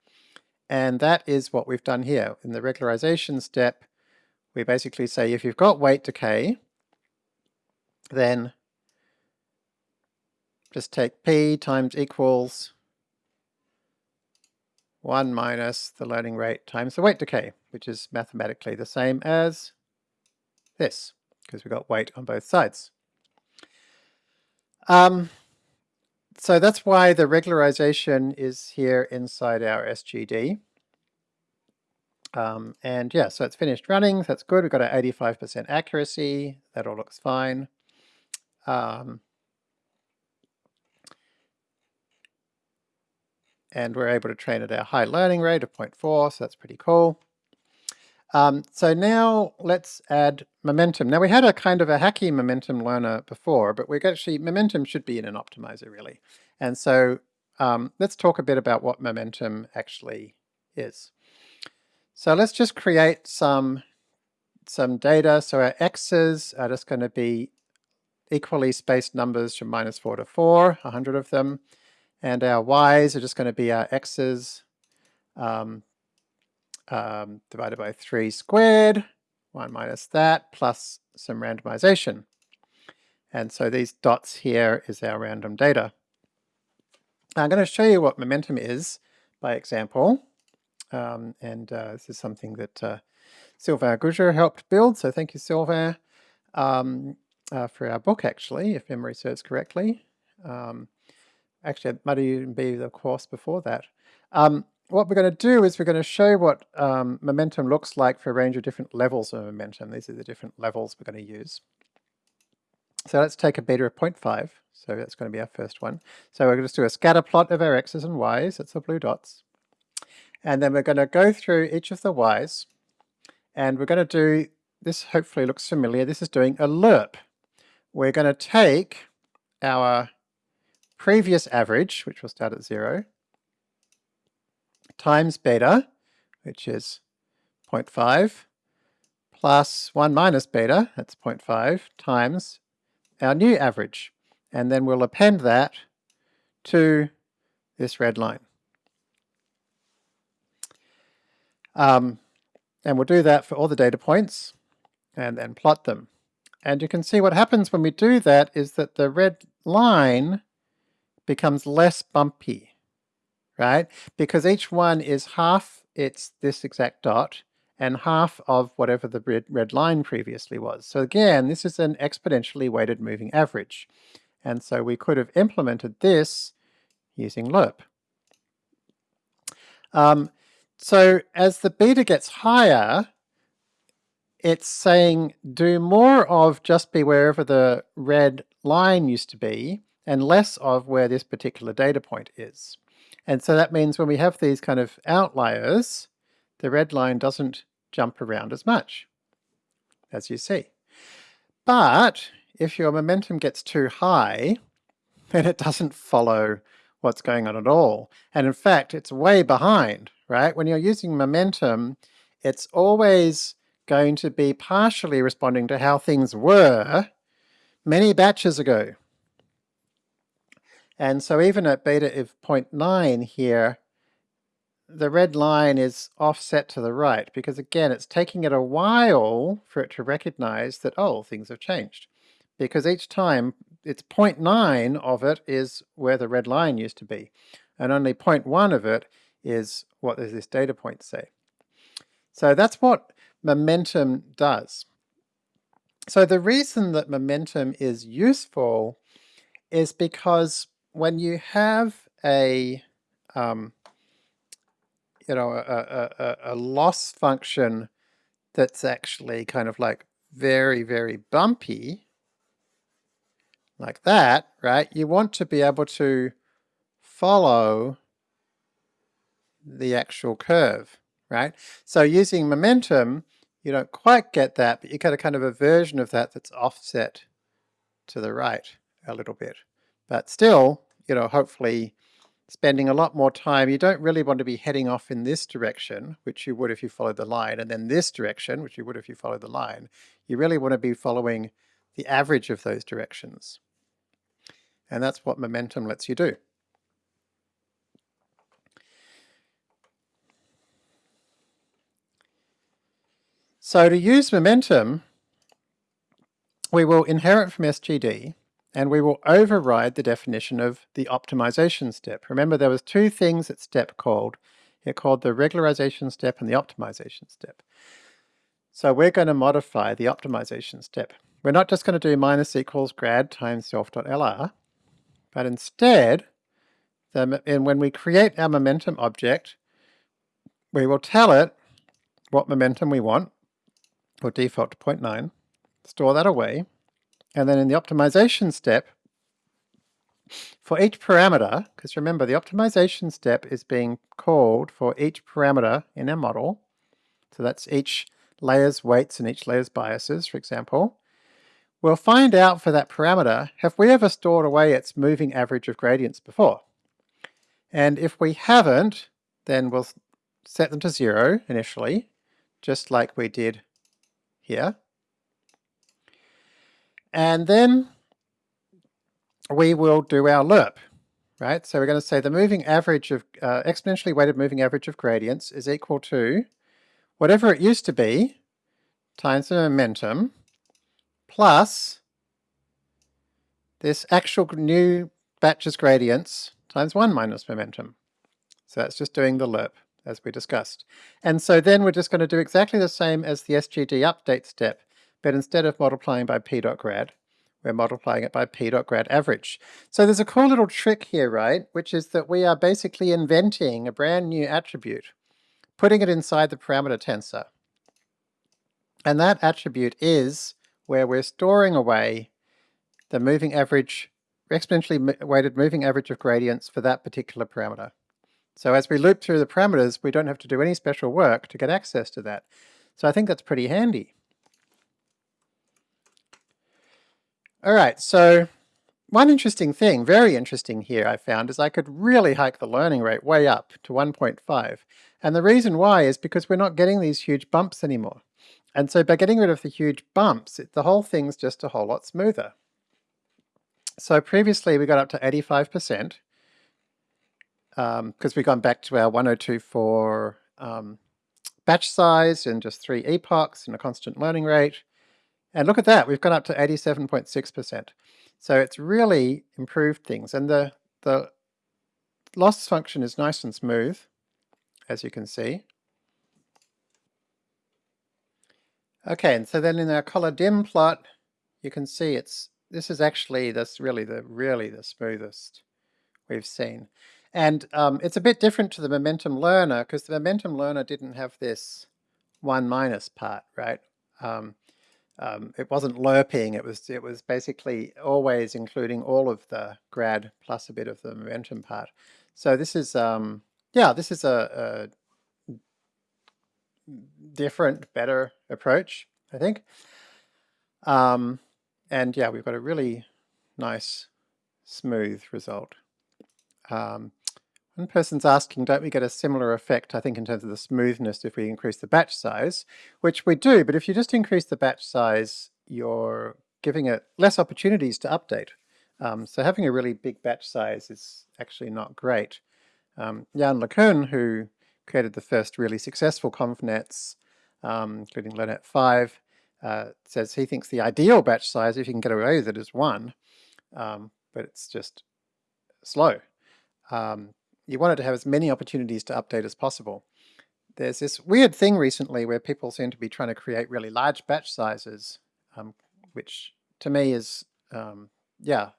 And that is what we've done here. In the regularization step, we basically say if you've got weight decay, then just take p times equals 1 minus the learning rate times the weight decay, which is mathematically the same as this, because we've got weight on both sides. Um, so that's why the regularization is here inside our SGD. Um, and yeah, so it's finished running, that's good. We've got an 85% accuracy, that all looks fine. Um, and we're able to train at our high learning rate of 0.4, so that's pretty cool. Um, so now let's add momentum. Now we had a kind of a hacky momentum learner before, but we're actually, momentum should be in an optimizer really. And so um, let's talk a bit about what momentum actually is. So let's just create some, some data. So our x's are just going to be equally spaced numbers from minus 4 to 4, 100 of them. And our y's are just going to be our x's um, um, divided by 3 squared, 1 minus that, plus some randomization. And so these dots here is our random data. I'm going to show you what momentum is by example. Um, and uh, this is something that uh, Sylvain Gugger helped build, so thank you Sylvain um, uh, for our book actually, if memory serves correctly. Um, actually it might even be the course before that. Um, what we're going to do is we're going to show what um, momentum looks like for a range of different levels of momentum. These are the different levels we're going to use. So let's take a beta of 0.5. So that's going to be our first one. So we're going to do a scatter plot of our x's and y's. That's the blue dots. And then we're going to go through each of the y's. And we're going to do, this hopefully looks familiar, this is doing a lerp. We're going to take our previous average, which will start at zero, times beta, which is 0.5, plus 1 minus beta, that's 0.5, times our new average. And then we'll append that to this red line. Um, and we'll do that for all the data points and then plot them. And you can see what happens when we do that is that the red line becomes less bumpy, right? Because each one is half it's this exact dot and half of whatever the red, red line previously was. So again, this is an exponentially weighted moving average. And so we could have implemented this using lerp. Um, so as the beta gets higher, it's saying do more of just be wherever the red line used to be and less of where this particular data point is. And so that means when we have these kind of outliers, the red line doesn't jump around as much, as you see. But if your momentum gets too high, then it doesn't follow what's going on at all. And in fact, it's way behind, right? When you're using momentum, it's always going to be partially responding to how things were many batches ago. And so even at beta of 0.9 here, the red line is offset to the right because again, it's taking it a while for it to recognize that, oh, things have changed. Because each time, it's 0.9 of it is where the red line used to be. And only 0.1 of it is what does this data point say. So that's what momentum does. So the reason that momentum is useful is because when you have a, um, you know, a, a, a loss function that's actually kind of like very, very bumpy, like that, right? You want to be able to follow the actual curve, right? So using momentum, you don't quite get that, but you get a kind of a version of that that's offset to the right a little bit. But still, you know, hopefully spending a lot more time. You don't really want to be heading off in this direction, which you would if you followed the line, and then this direction, which you would if you followed the line. You really want to be following the average of those directions. And that's what momentum lets you do. So to use momentum, we will inherit from SGD and we will override the definition of the optimization step. Remember there was two things that step called. It called the regularization step and the optimization step. So we're going to modify the optimization step. We're not just going to do minus equals grad times self.lr, but instead, the, and when we create our momentum object, we will tell it what momentum we want, or default to 0.9, store that away, and then in the optimization step, for each parameter, because remember the optimization step is being called for each parameter in our model, so that's each layer's weights and each layer's biases, for example, we'll find out for that parameter, have we ever stored away its moving average of gradients before? And if we haven't, then we'll set them to zero initially, just like we did here. And then we will do our lerp, right? So we're going to say the moving average of, uh, exponentially weighted moving average of gradients is equal to whatever it used to be times the momentum plus this actual new batch's gradients times 1 minus momentum. So that's just doing the lerp as we discussed. And so then we're just going to do exactly the same as the SGD update step but instead of multiplying by p dot grad, we're multiplying it by p dot grad average. So there's a cool little trick here, right? Which is that we are basically inventing a brand new attribute, putting it inside the parameter tensor. And that attribute is where we're storing away the moving average, exponentially weighted moving average of gradients for that particular parameter. So as we loop through the parameters, we don't have to do any special work to get access to that. So I think that's pretty handy. All right, so one interesting thing, very interesting here I found, is I could really hike the learning rate way up to 1.5. And the reason why is because we're not getting these huge bumps anymore. And so by getting rid of the huge bumps, it, the whole thing's just a whole lot smoother. So previously we got up to 85%, because um, we've gone back to our 1024 um, batch size and just three epochs and a constant learning rate. And look at that, we've gone up to 87.6%. So it's really improved things. And the, the loss function is nice and smooth, as you can see. Okay, and so then in our color dim plot, you can see it's this is actually this really the really the smoothest we've seen. And um, it's a bit different to the momentum learner because the momentum learner didn't have this one minus part, right? Um, um, it wasn't lerping, it was it was basically always including all of the grad plus a bit of the momentum part. So this is, um, yeah, this is a, a different, better approach, I think. Um, and yeah, we've got a really nice, smooth result. Um, one person's asking, don't we get a similar effect, I think, in terms of the smoothness if we increase the batch size, which we do, but if you just increase the batch size, you're giving it less opportunities to update. Um, so having a really big batch size is actually not great. Um, Yann LeCun, who created the first really successful ConvNets, um, including LeNet 5, uh, says he thinks the ideal batch size, if you can get away with it, is one, um, but it's just slow. Um, you want it to have as many opportunities to update as possible. There's this weird thing recently where people seem to be trying to create really large batch sizes, um, which to me is, um, yeah,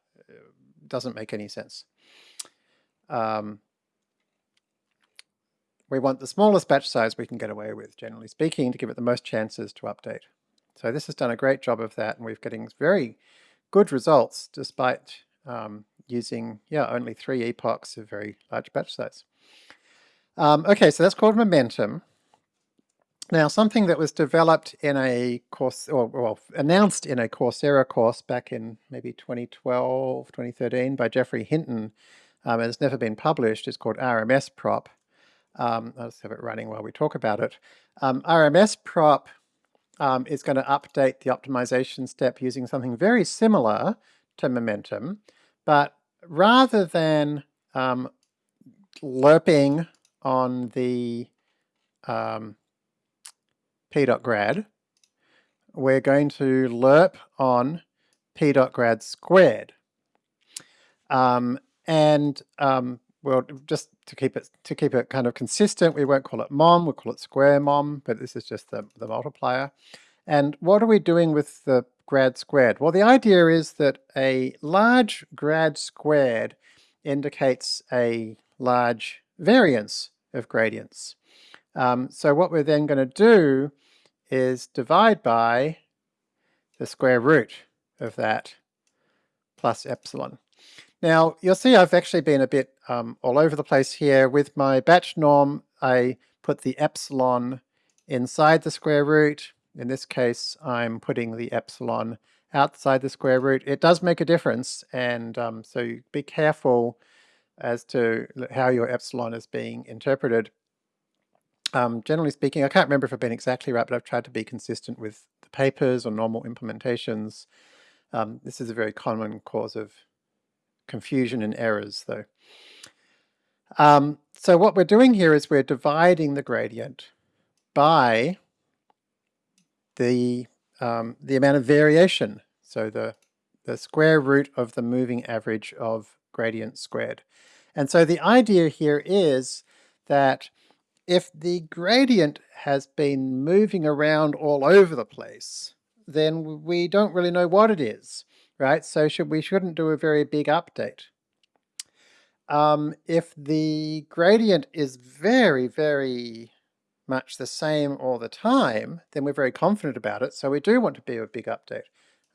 doesn't make any sense. Um, we want the smallest batch size we can get away with, generally speaking, to give it the most chances to update. So this has done a great job of that, and we're getting very good results despite um, using, yeah, only three epochs of very large batch size. Um, okay, so that's called momentum. Now, something that was developed in a course, or well, announced in a Coursera course back in maybe 2012, 2013 by Geoffrey Hinton, um, and it's never been published, it's called RMS prop. Um, I'll just have it running while we talk about it. Um, RMS prop um, is going to update the optimization step using something very similar to momentum, but rather than um, lerping on the um, p.grad, we're going to lerp on p.grad squared. Um, and um, well, just to keep it to keep it kind of consistent, we won't call it mom, we'll call it square mom, but this is just the, the multiplier. And what are we doing with the grad squared? Well, the idea is that a large grad squared indicates a large variance of gradients. Um, so what we're then going to do is divide by the square root of that plus epsilon. Now, you'll see I've actually been a bit um, all over the place here. With my batch norm, I put the epsilon inside the square root. In this case, I'm putting the epsilon outside the square root. It does make a difference, and um, so be careful as to how your epsilon is being interpreted. Um, generally speaking, I can't remember if I've been exactly right, but I've tried to be consistent with the papers or normal implementations. Um, this is a very common cause of confusion and errors though. Um, so what we're doing here is we're dividing the gradient by the, um, the amount of variation. So the, the square root of the moving average of gradient squared. And so the idea here is that if the gradient has been moving around all over the place, then we don't really know what it is right? So should, we shouldn't do a very big update. Um, if the gradient is very, very much the same all the time, then we're very confident about it. So we do want to be a big update.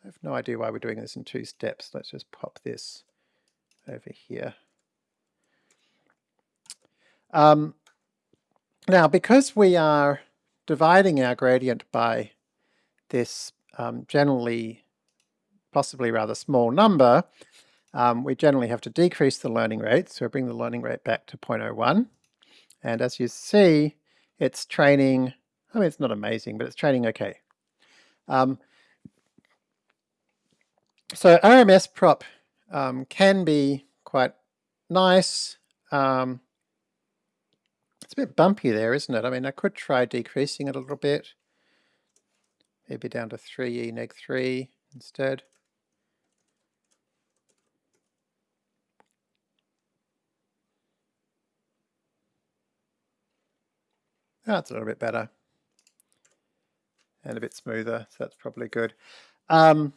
I have no idea why we're doing this in two steps. Let's just pop this over here. Um, now, because we are dividing our gradient by this um, generally possibly rather small number, um, we generally have to decrease the learning rate. So we bring the learning rate back to 0.01. And as you see, it's training, I mean, it's not amazing, but it's training okay. Um, so RMS prop um, can be quite nice. Um, it's a bit bumpy there, isn't it? I mean, I could try decreasing it a little bit. Maybe down to 3e neg 3 instead. That's a little bit better. And a bit smoother, so that's probably good. Um,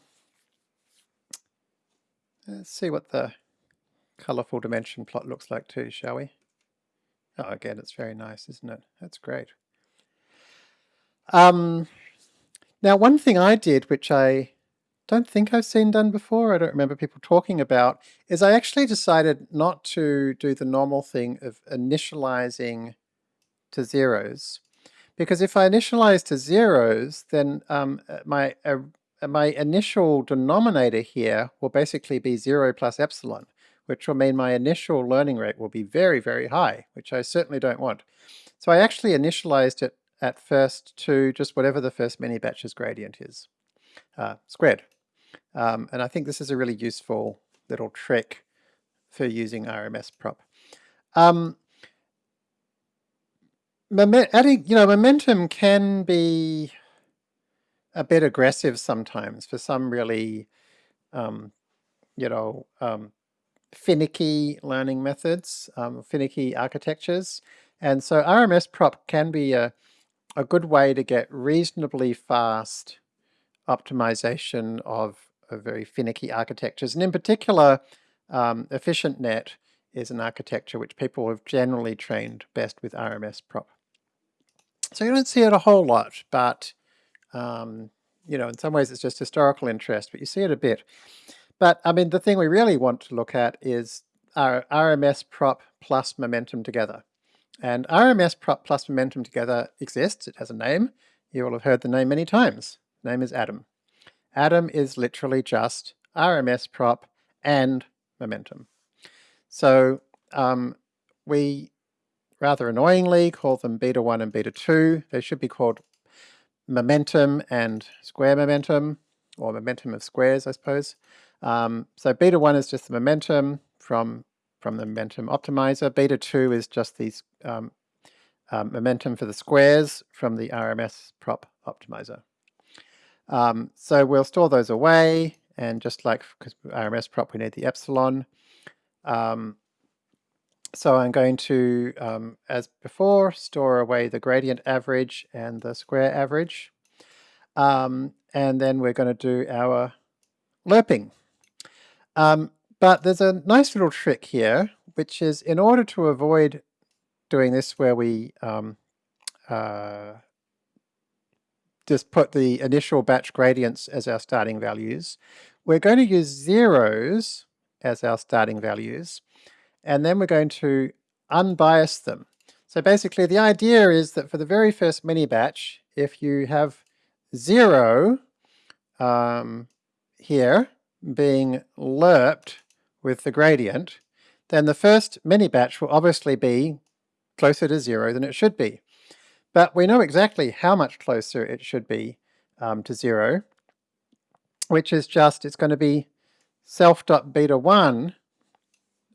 let's see what the colorful dimension plot looks like too, shall we? Oh, again, it's very nice, isn't it? That's great. Um, now, one thing I did, which I don't think I've seen done before, I don't remember people talking about, is I actually decided not to do the normal thing of initializing to zeros. Because if I initialize to zeros, then um, uh, my, uh, my initial denominator here will basically be zero plus epsilon, which will mean my initial learning rate will be very, very high, which I certainly don't want. So I actually initialized it at first to just whatever the first many batches gradient is, uh, squared. Um, and I think this is a really useful little trick for using RMS prop. Um, adding, you know, momentum can be a bit aggressive sometimes for some really, um, you know, um, finicky learning methods, um, finicky architectures. And so RMS prop can be a, a good way to get reasonably fast optimization of, very finicky architectures. And in particular, um, EfficientNet is an architecture which people have generally trained best with RMS prop. So you don't see it a whole lot, but um, you know, in some ways it's just historical interest, but you see it a bit. But I mean, the thing we really want to look at is our RMS prop plus momentum together. And RMS prop plus momentum together exists, it has a name. You will have heard the name many times. The name is Adam. Adam is literally just RMS prop and momentum. So um, we rather annoyingly call them beta 1 and beta 2. They should be called momentum and square momentum, or momentum of squares, I suppose. Um, so beta 1 is just the momentum from, from the momentum optimizer. Beta 2 is just the um, um, momentum for the squares from the RMS prop optimizer. Um, so we'll store those away, and just like because RMS prop, we need the epsilon. Um, so I'm going to, um, as before, store away the gradient average and the square average. Um, and then we're going to do our lerping. Um, but there's a nice little trick here, which is in order to avoid doing this where we um, uh, just put the initial batch gradients as our starting values, we're going to use zeros as our starting values and then we're going to unbias them. So basically the idea is that for the very first mini batch, if you have zero um, here being lerped with the gradient, then the first mini batch will obviously be closer to zero than it should be. But we know exactly how much closer it should be um, to zero, which is just, it's going to be self.beta1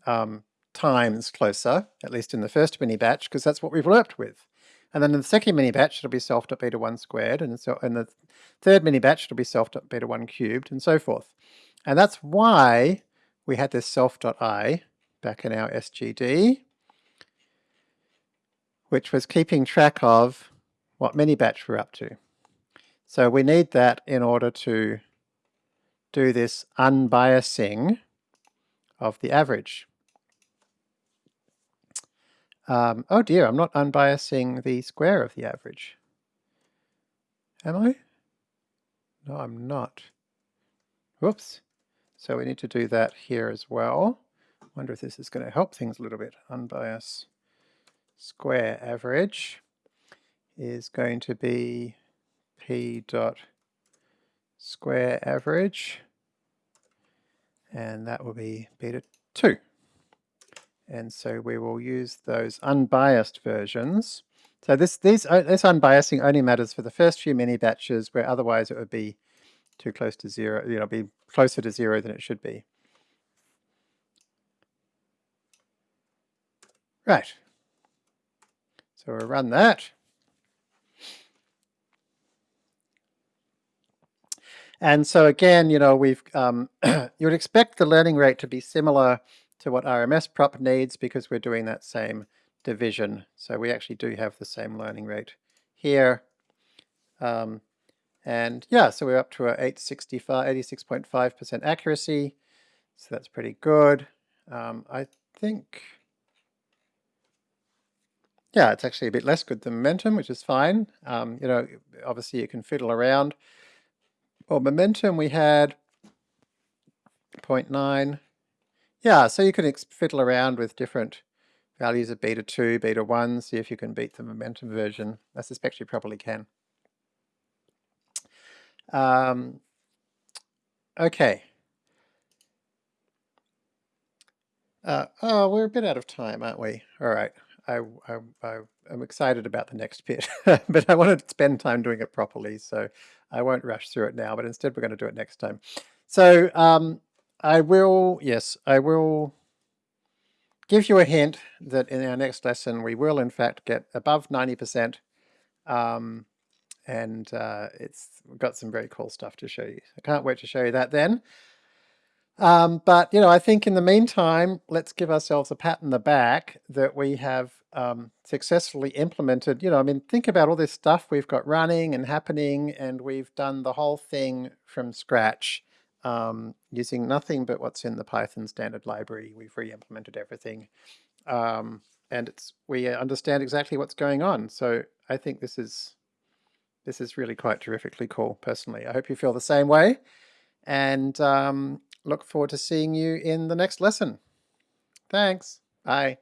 um, times closer, at least in the first mini batch, because that's what we've worked with. And then in the second mini batch, it'll be self dot beta 1 squared, and so in the third mini batch, it'll be self dot beta 1 cubed, and so forth. And that's why we had this self dot i back in our SGD, which was keeping track of what mini batch we're up to. So we need that in order to do this unbiasing of the average. Um, oh dear, I'm not unbiasing the square of the average. Am I? No, I'm not. Whoops. So we need to do that here as well. wonder if this is going to help things a little bit. Unbias square average is going to be p dot square average and that will be beta 2. And so we will use those unbiased versions. So this, these, uh, this unbiasing only matters for the first few mini batches where otherwise it would be too close to zero, you know, be closer to zero than it should be. Right. So we'll run that. And so again, you know, we've, um, [CLEARS THROAT] you would expect the learning rate to be similar to what RMS prop needs because we're doing that same division. So we actually do have the same learning rate here. Um, and yeah, so we're up to a 865, 86.5% accuracy. So that's pretty good. Um, I think, yeah, it's actually a bit less good than momentum, which is fine. Um, you know, obviously you can fiddle around. Well, momentum we had 0.9. Yeah, so you can fiddle around with different values of beta 2, beta 1, see if you can beat the momentum version. I suspect you probably can. Um, okay. Uh, oh, we're a bit out of time, aren't we? All right. I, I, I, am excited about the next bit, [LAUGHS] but I want to spend time doing it properly, so I won't rush through it now, but instead we're going to do it next time. So um, I will, yes, I will give you a hint that in our next lesson we will in fact get above 90%. Um, and uh, it's got some very cool stuff to show you. I can't wait to show you that then. Um, but, you know, I think in the meantime, let's give ourselves a pat in the back that we have um, successfully implemented, you know, I mean, think about all this stuff we've got running and happening, and we've done the whole thing from scratch um, using nothing but what's in the Python standard library. We've re-implemented everything. Um, and it's we understand exactly what's going on. So I think this is this is really quite terrifically cool, personally. I hope you feel the same way, and um, look forward to seeing you in the next lesson. Thanks. Bye.